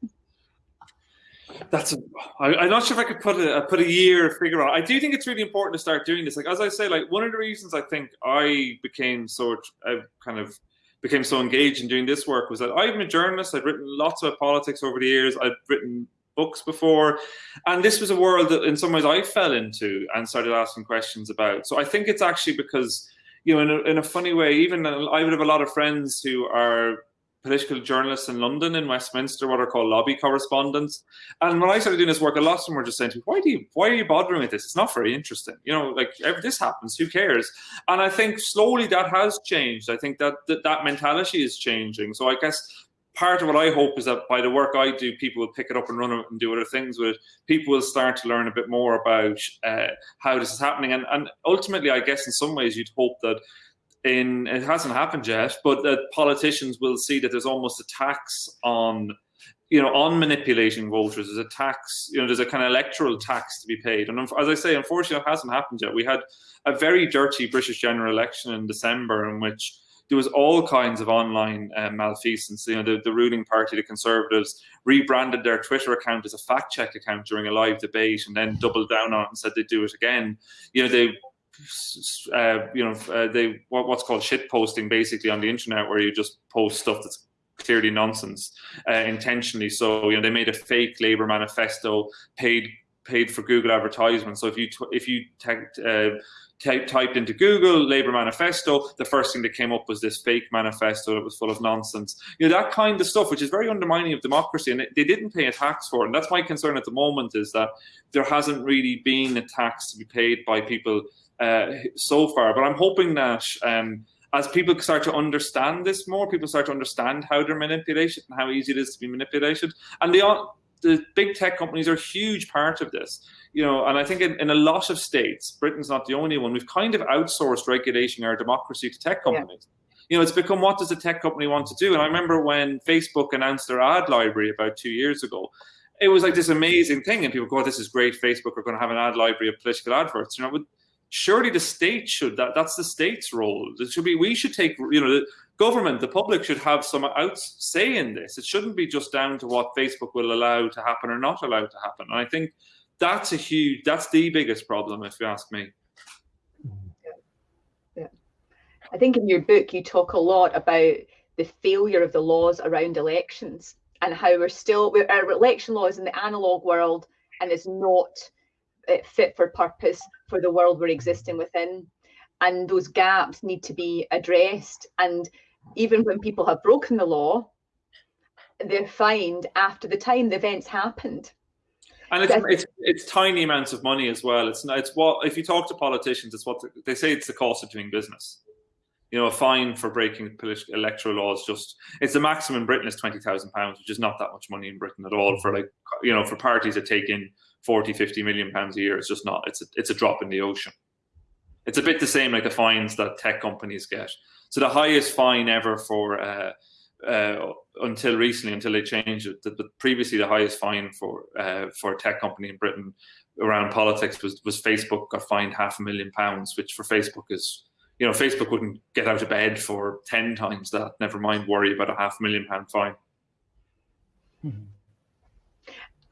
That's. I'm not sure if I could put a put a year figure on. I do think it's really important to start doing this. Like as I say, like one of the reasons I think I became so I kind of became so engaged in doing this work was that I'm a journalist. I'd written lots of politics over the years. I'd written books before, and this was a world that in some ways I fell into and started asking questions about. So I think it's actually because you know, in a, in a funny way, even I would have a lot of friends who are political journalists in London, in Westminster, what are called lobby correspondents. And when I started doing this work, a lot of them were just saying to me, why do you, why are you bothering with this? It's not very interesting. You know, like this happens, who cares? And I think slowly that has changed. I think that that, that mentality is changing. So I guess part of what I hope is that by the work I do, people will pick it up and run it and do other things with it. People will start to learn a bit more about uh, how this is happening. And, and ultimately, I guess in some ways, you'd hope that in it hasn't happened yet, but that politicians will see that there's almost a tax on you know on manipulating voters. There's a tax, you know, there's a kind of electoral tax to be paid. And as I say, unfortunately, it hasn't happened yet. We had a very dirty British general election in December in which there was all kinds of online uh, malfeasance. You know, the, the ruling party, the Conservatives, rebranded their Twitter account as a fact check account during a live debate, and then doubled down on it and said they'd do it again. You know, they uh, you know, uh, they what, what's called shit posting basically on the internet, where you just post stuff that's clearly nonsense uh, intentionally. So you know, they made a fake Labour manifesto, paid paid for Google advertisements. So if you if you type, typed into Google Labour manifesto, the first thing that came up was this fake manifesto that was full of nonsense. You know, that kind of stuff, which is very undermining of democracy, and they didn't pay a tax for it. And that's my concern at the moment is that there hasn't really been a tax to be paid by people uh, so far. But I'm hoping that um, as people start to understand this more, people start to understand how they're manipulated and how easy it is to be manipulated. And they are, the big tech companies are a huge part of this you know, and I think in, in, a lot of states, Britain's not the only one, we've kind of outsourced regulating our democracy to tech companies. Yeah. You know, it's become what does a tech company want to do? And I remember when Facebook announced their ad library about two years ago, it was like this amazing thing, and people go, oh, "This is great! Facebook are going to have an ad library of political adverts." You know, surely the state should that that's the state's role. It should be we should take you know the government, the public should have some out say in this. It shouldn't be just down to what Facebook will allow to happen or not allow to happen. And I think that's a huge, that's the biggest problem, if you ask me. Yeah. yeah. I think in your book, you talk a lot about the failure of the laws around elections and how we're still, our election laws in the analog world and it's not uh, fit for purpose for the world we're existing within. And those gaps need to be addressed. And even when people have broken the law, they're fined after the time the events happened. And it's, it's it's tiny amounts of money as well. It's it's what if you talk to politicians, it's what they say. It's the cost of doing business. You know, a fine for breaking political electoral laws just it's the maximum in Britain is twenty thousand pounds, which is not that much money in Britain at all for like you know for parties that take in 40, 50 million pounds a year. It's just not. It's a, it's a drop in the ocean. It's a bit the same like the fines that tech companies get. So the highest fine ever for uh, uh, until recently, until they changed it. The, previously, the highest fine for uh, for a tech company in Britain around politics was was Facebook got fined half a million pounds, which for Facebook is you know Facebook wouldn't get out of bed for ten times that. Never mind worry about a half a million pound fine. Mm-hmm.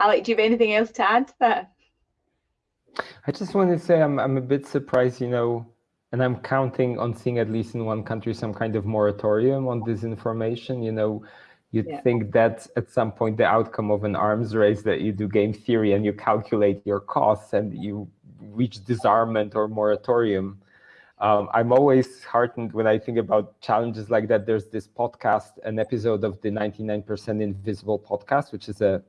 Alec, do you have anything else to add to that? I just want to say I'm I'm a bit surprised. You know, and I'm counting on seeing at least in one country some kind of moratorium on disinformation. You know, you'd yeah. think that at some point the outcome of an arms race that you do game theory and you calculate your costs and you reach disarmament or moratorium. Um, I'm always heartened when I think about challenges like that. There's this podcast, an episode of the 99% Invisible podcast, which is a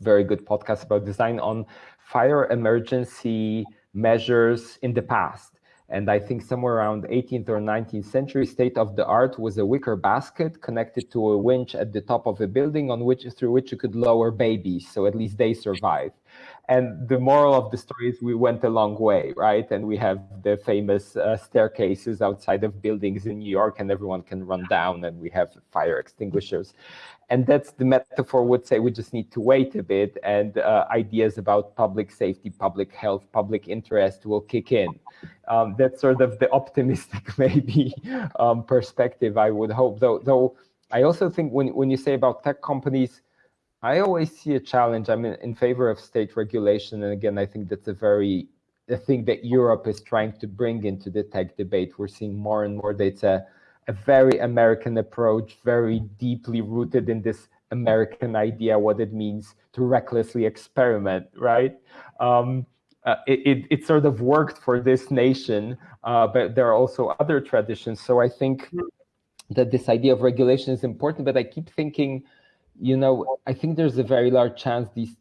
very good podcast about design on fire emergency measures in the past and I think somewhere around 18th or 19th century, state of the art was a wicker basket connected to a winch at the top of a building on which through which you could lower babies, so at least they survive. And the moral of the story is we went a long way, right? And we have the famous uh, staircases outside of buildings in New York, and everyone can run down, and we have fire extinguishers. And that's the metaphor would say we just need to wait a bit and uh, ideas about public safety public health public interest will kick in. Um, that's sort of the optimistic maybe um, perspective i would hope. Though though i also think when, when you say about tech companies i always see a challenge i'm in, in favor of state regulation and again i think that's a very the thing that europe is trying to bring into the tech debate we're seeing more and more data a very American approach, very deeply rooted in this American idea, what it means to recklessly experiment, right? Um, uh, it, it, it, sort of worked for this nation, uh, but there are also other traditions. So I think that this idea of regulation is important, but I keep thinking, you know, I think there's a very large chance these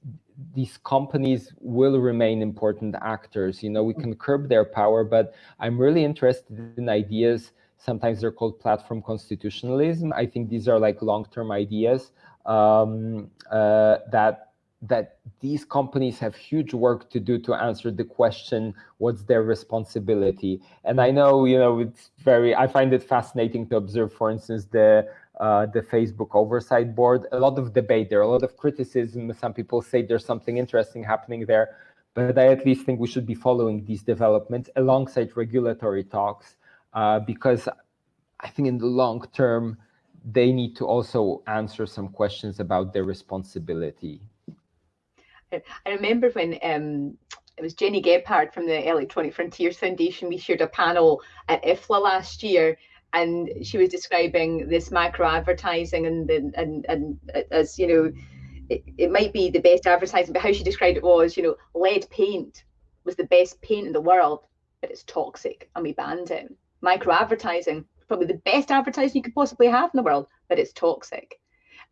these companies will remain important actors. You know, we can curb their power, but I'm really interested in ideas Sometimes they're called platform constitutionalism. I think these are like long-term ideas um, uh, that that these companies have huge work to do to answer the question what's their responsibility and i know you know it's very i find it fascinating to observe for instance the uh, the facebook oversight board. A lot of debate there a lot of criticism. Some people say there's something interesting happening there but i at least think we should be following these developments alongside regulatory talks uh, because I think in the long term, they need to also answer some questions about their responsibility. I remember when um, it was Gennie Gebhart from the Electronic Frontiers Foundation, we shared a panel at IFLA last year, and she was describing this macro advertising and and and, and as you know, it, it might be the best advertising, but how she described it was, you know, lead paint was the best paint in the world but it's toxic and we banned it. Micro advertising, probably the best advertising you could possibly have in the world, but it's toxic.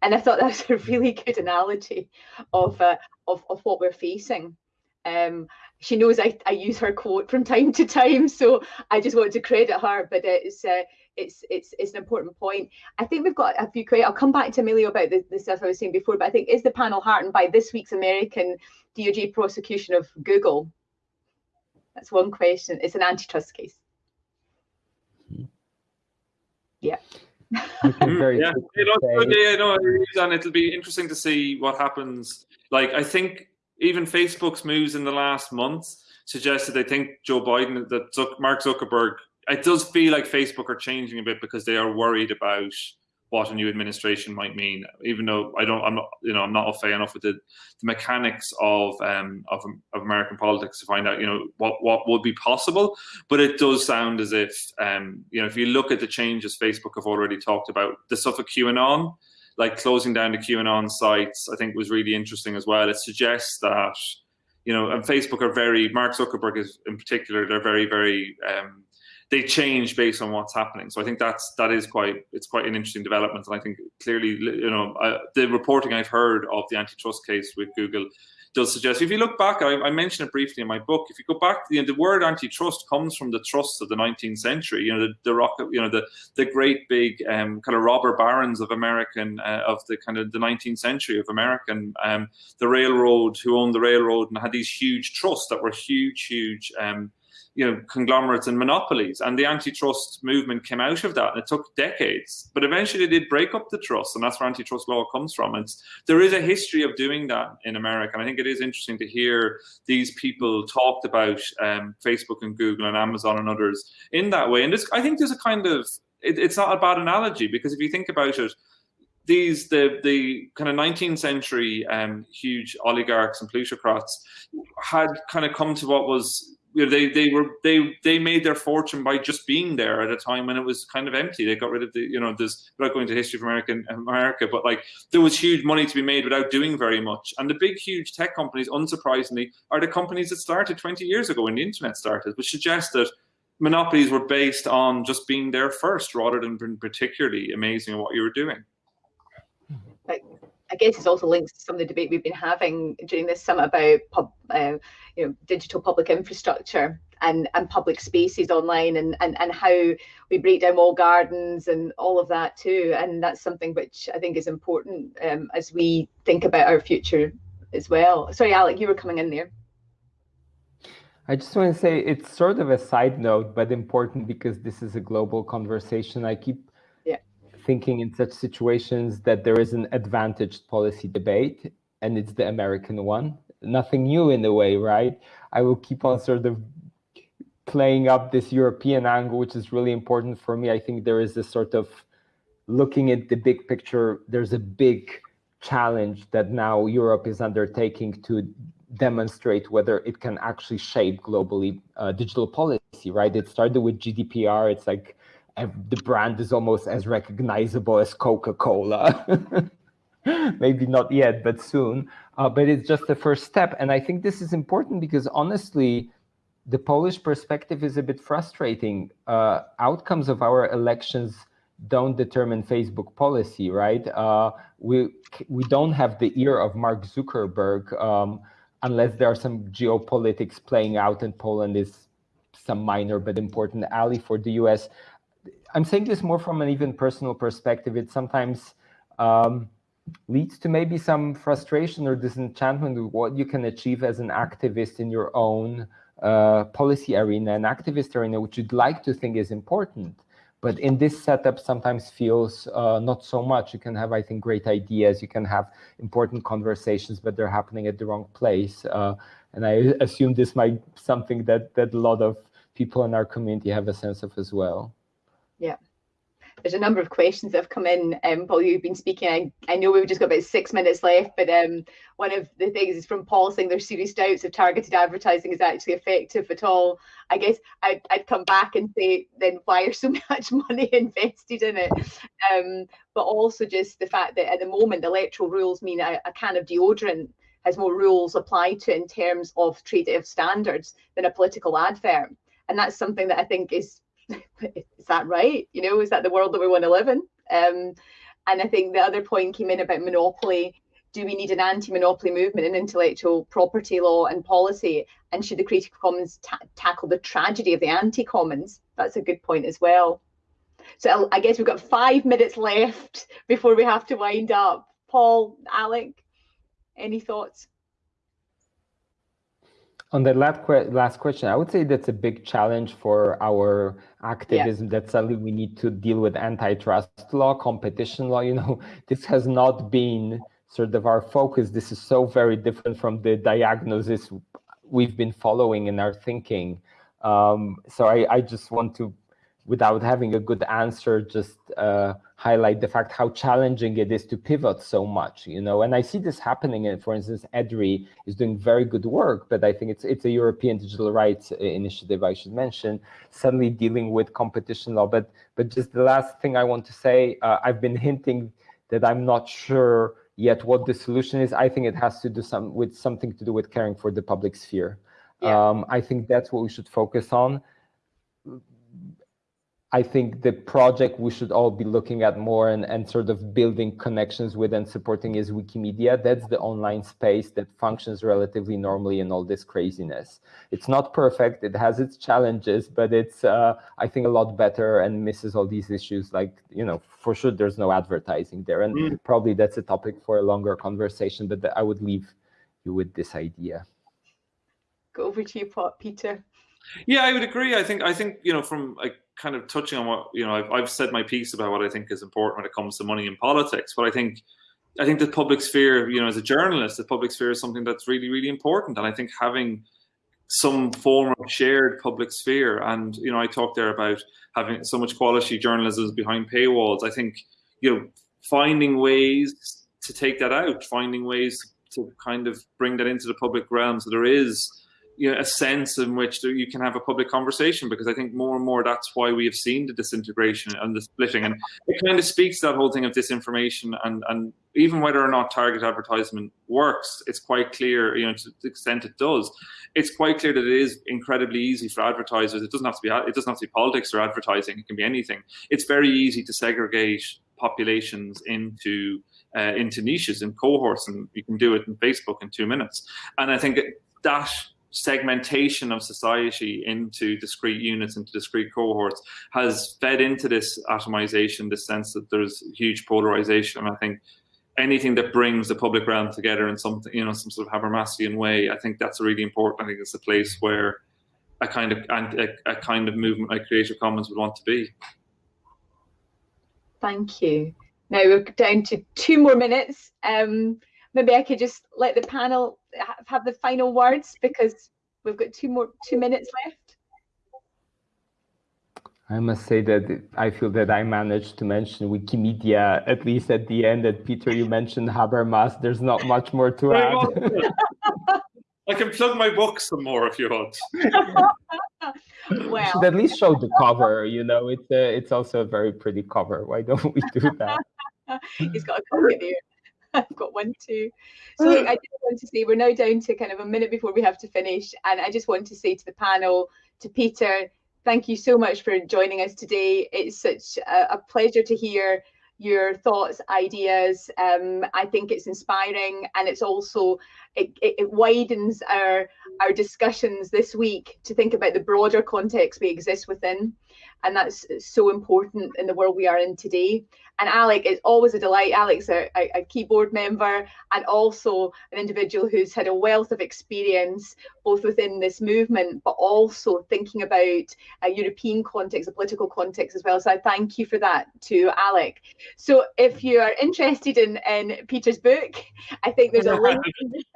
And I thought that was a really good analogy of uh, of, of what we're facing. Um, she knows I, I use her quote from time to time, so I just wanted to credit her. But it's uh, it's it's it's an important point. I think we've got a few questions. I'll come back to Emilio about the, the stuff I was saying before, but I think is the panel heartened by this week's American DOJ prosecution of Google? That's one question. It's an antitrust case. Yeah. Mm, yeah, yeah, no, and it'll be interesting to see what happens. Like, I think even Facebook's moves in the last month suggested they think Joe Biden, that Mark Zuckerberg, it does feel like Facebook are changing a bit because they are worried about what a new administration might mean. Even though I don't, I'm not, you know, I'm not a fan enough with the, the mechanics of, um, of of American politics to find out, you know, what what would be possible. But it does sound as if, um, you know, if you look at the changes Facebook have already talked about, the stuff of QAnon, like closing down the QAnon sites, I think was really interesting as well. It suggests that, you know, and Facebook are very, Mark Zuckerberg is in particular, they're very, very, um, they change based on what's happening. So I think that's that is quite it's quite an interesting development, and I think clearly you know the reporting I've heard of the antitrust case with Google does suggest. If you look back, I, I mentioned it briefly in my book. If you go back, you know, the word antitrust comes from the trusts of the 19th century. You know, the, the rock, you know, the the great big um, kind of robber barons of American uh, of the kind of the 19th century of American, um, the railroad who owned the railroad and had these huge trusts that were huge, huge. Um, you know conglomerates and monopolies. And the antitrust movement came out of that and it took decades. But eventually they did break up the trust and that's where antitrust law comes from. And there is a history of doing that in america and i think it is interesting to hear these people talked about um, facebook and google and amazon and others in that way. And this, i think there's a kind of it, it's not a bad analogy because if you think about it these the the kind of 19th century um, huge oligarchs and plutocrats had kind of come to what was you know, they they were they they made their fortune by just being there at a time when it was kind of empty. They got rid of the you know there's without going to history of American America, but like there was huge money to be made without doing very much. And the big huge tech companies, unsurprisingly, are the companies that started 20 years ago when the internet started, which suggests that monopolies were based on just being there first rather than being particularly amazing at what you were doing. I guess it's also linked to some of the debate we've been having during this summit about pub, uh, you know, digital public infrastructure and, and public spaces online and, and, and how we break down wall gardens and all of that too. And that's something which I think is important um, as we think about our future as well. Sorry, Alec, you were coming in there. I just want to say it's sort of a side note, but important because this is a global conversation. I keep thinking in such situations that there is an advantaged policy debate and it's the American one. Nothing new in a way, right? I will keep on sort of playing up this European angle, which is really important for me. I think there is a sort of looking at the big picture, there's a big challenge that now Europe is undertaking to demonstrate whether it can actually shape globally uh, digital policy, right? It started with GDPR. It's like the brand is almost as recognizable as Coca-Cola. Maybe not yet, but soon. Uh, but it's just the first step. And I think this is important because honestly, the Polish perspective is a bit frustrating. Uh, outcomes of our elections don't determine Facebook policy, right? Uh, we we don't have the ear of Mark Zuckerberg um, unless there are some geopolitics playing out and Poland is some minor but important ally for the US. I'm saying this more from an even personal perspective. It sometimes um, leads to maybe some frustration or disenchantment with what you can achieve as an activist in your own uh, policy arena, an activist arena, which you'd like to think is important. But in this setup, sometimes feels uh, not so much. You can have, I think, great ideas. You can have important conversations, but they're happening at the wrong place. Uh, and I assume this might something that that a lot of people in our community have a sense of as well. Yeah. There's a number of questions that have come in um, while you've been speaking. I, I know we've just got about six minutes left, but um, one of the things is from Paul saying there's serious doubts if targeted advertising is actually effective at all. I guess I'd, I'd come back and say, then why are so much money invested in it? Um, but also just the fact that at the moment, the electoral rules mean a, a can of deodorant has more rules applied to in terms of trade of standards than a political advert and that's something that I think is is that right? You know, is that the world that we want to live in? Um, and I think the other point came in about monopoly. Do we need an anti-monopoly movement in intellectual property law and policy? And should the Creative Commons ta tackle the tragedy of the anti-commons? That's a good point as well. So I guess we've got five minutes left before we have to wind up. Paul, Alec, any thoughts? On the last, last question, I would say that's a big challenge for our activism yeah. that suddenly we need to deal with antitrust law, competition law. You know, this has not been sort of our focus. This is so very different from the diagnosis we've been following in our thinking. Um, so I, I just want to without having a good answer, just uh, highlight the fact how challenging it is to pivot so much, you know. And I see this happening. And for instance, EDRI is doing very good work, but I think it's it's a European digital rights uh, initiative I should mention. Suddenly dealing with competition law, but but just the last thing I want to say, uh, I've been hinting that I'm not sure yet what the solution is. I think it has to do some with something to do with caring for the public sphere. Yeah. Um, I think that's what we should focus on I think the project we should all be looking at more and, and sort of building connections with and supporting is Wikimedia. That's the online space that functions relatively normally in all this craziness. It's not perfect, it has its challenges, but it's, uh, I think, a lot better and misses all these issues like, you know, for sure there's no advertising there. And mm. probably that's a topic for a longer conversation, but I would leave you with this idea. Go over to you, Peter. Yeah, I would agree. I think, I think, you know, from like, kind of touching on what you know I've, I've said my piece about what I think is important when it comes to money in politics but I think I think the public sphere you know as a journalist the public sphere is something that's really really important and I think having some form of shared public sphere and you know I talked there about having so much quality journalism behind paywalls I think you know finding ways to take that out finding ways to kind of bring that into the public realm so there is you know, a sense in which you can have a public conversation because I think more and more that's why we have seen the disintegration and the splitting. And it kind of speaks to that whole thing of disinformation and and even whether or not target advertisement works it's quite clear you know to the extent it does it's quite clear that it is incredibly easy for advertisers. It doesn't have to be it doesn't have to be politics or advertising. It can be anything. It's very easy to segregate populations into uh, into niches and cohorts and you can do it in Facebook in two minutes. And I think that segmentation of society into discrete units, into discrete cohorts, has fed into this atomization, this sense that there's huge polarization. I think anything that brings the public realm together in some, you know, some sort of Habermasian way, I think that's really important. I think it's a place where a kind of a, a kind of movement like Creative Commons would want to be. Thank you. Now we're down to two more minutes. Um, maybe I could just let the panel have the final words because we've got two more two minutes left. I must say that I feel that I managed to mention Wikimedia at least at the end. That Peter, you mentioned Habermas. There's not much more to add. I can plug my book some more if you want. well, should at least show the cover. You know, it's a, it's also a very pretty cover. Why don't we do that? He's got a copy there. I've got one too. So look, I just want to say we're now down to kind of a minute before we have to finish. And I just want to say to the panel, to Peter, thank you so much for joining us today. It's such a, a pleasure to hear your thoughts, ideas. Um, I think it's inspiring and it's also, it, it, it, widens our, our discussions this week to think about the broader context we exist within. And that's so important in the world we are in today. And Alec, is always a delight. Alec's a, a, a keyboard member and also an individual who's had a wealth of experience both within this movement, but also thinking about a European context, a political context as well. So I thank you for that to Alec. So if you are interested in, in Peter's book, I think there's a link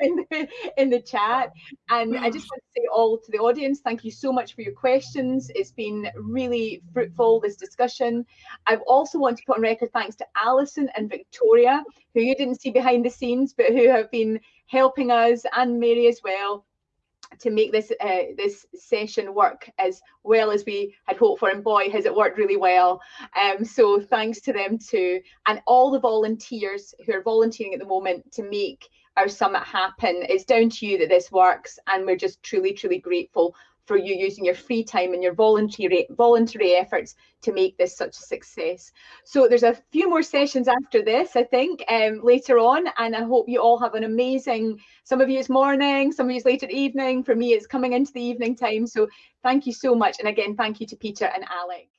in the, in the chat. And I just want to say all to the audience, thank you so much for your questions. It's been really fruitful, this discussion. I've also want to put on record thanks to Alison and Victoria, who you didn't see behind the scenes, but who have been helping us and Mary as well to make this uh, this session work as well as we had hoped for and boy has it worked really well um, so thanks to them too and all the volunteers who are volunteering at the moment to make our summit happen it's down to you that this works and we're just truly truly grateful for you using your free time and your voluntary voluntary efforts to make this such a success. So there's a few more sessions after this, I think, um, later on, and I hope you all have an amazing. Some of you it's morning, some of you it's later evening. For me, it's coming into the evening time. So thank you so much, and again, thank you to Peter and Alec.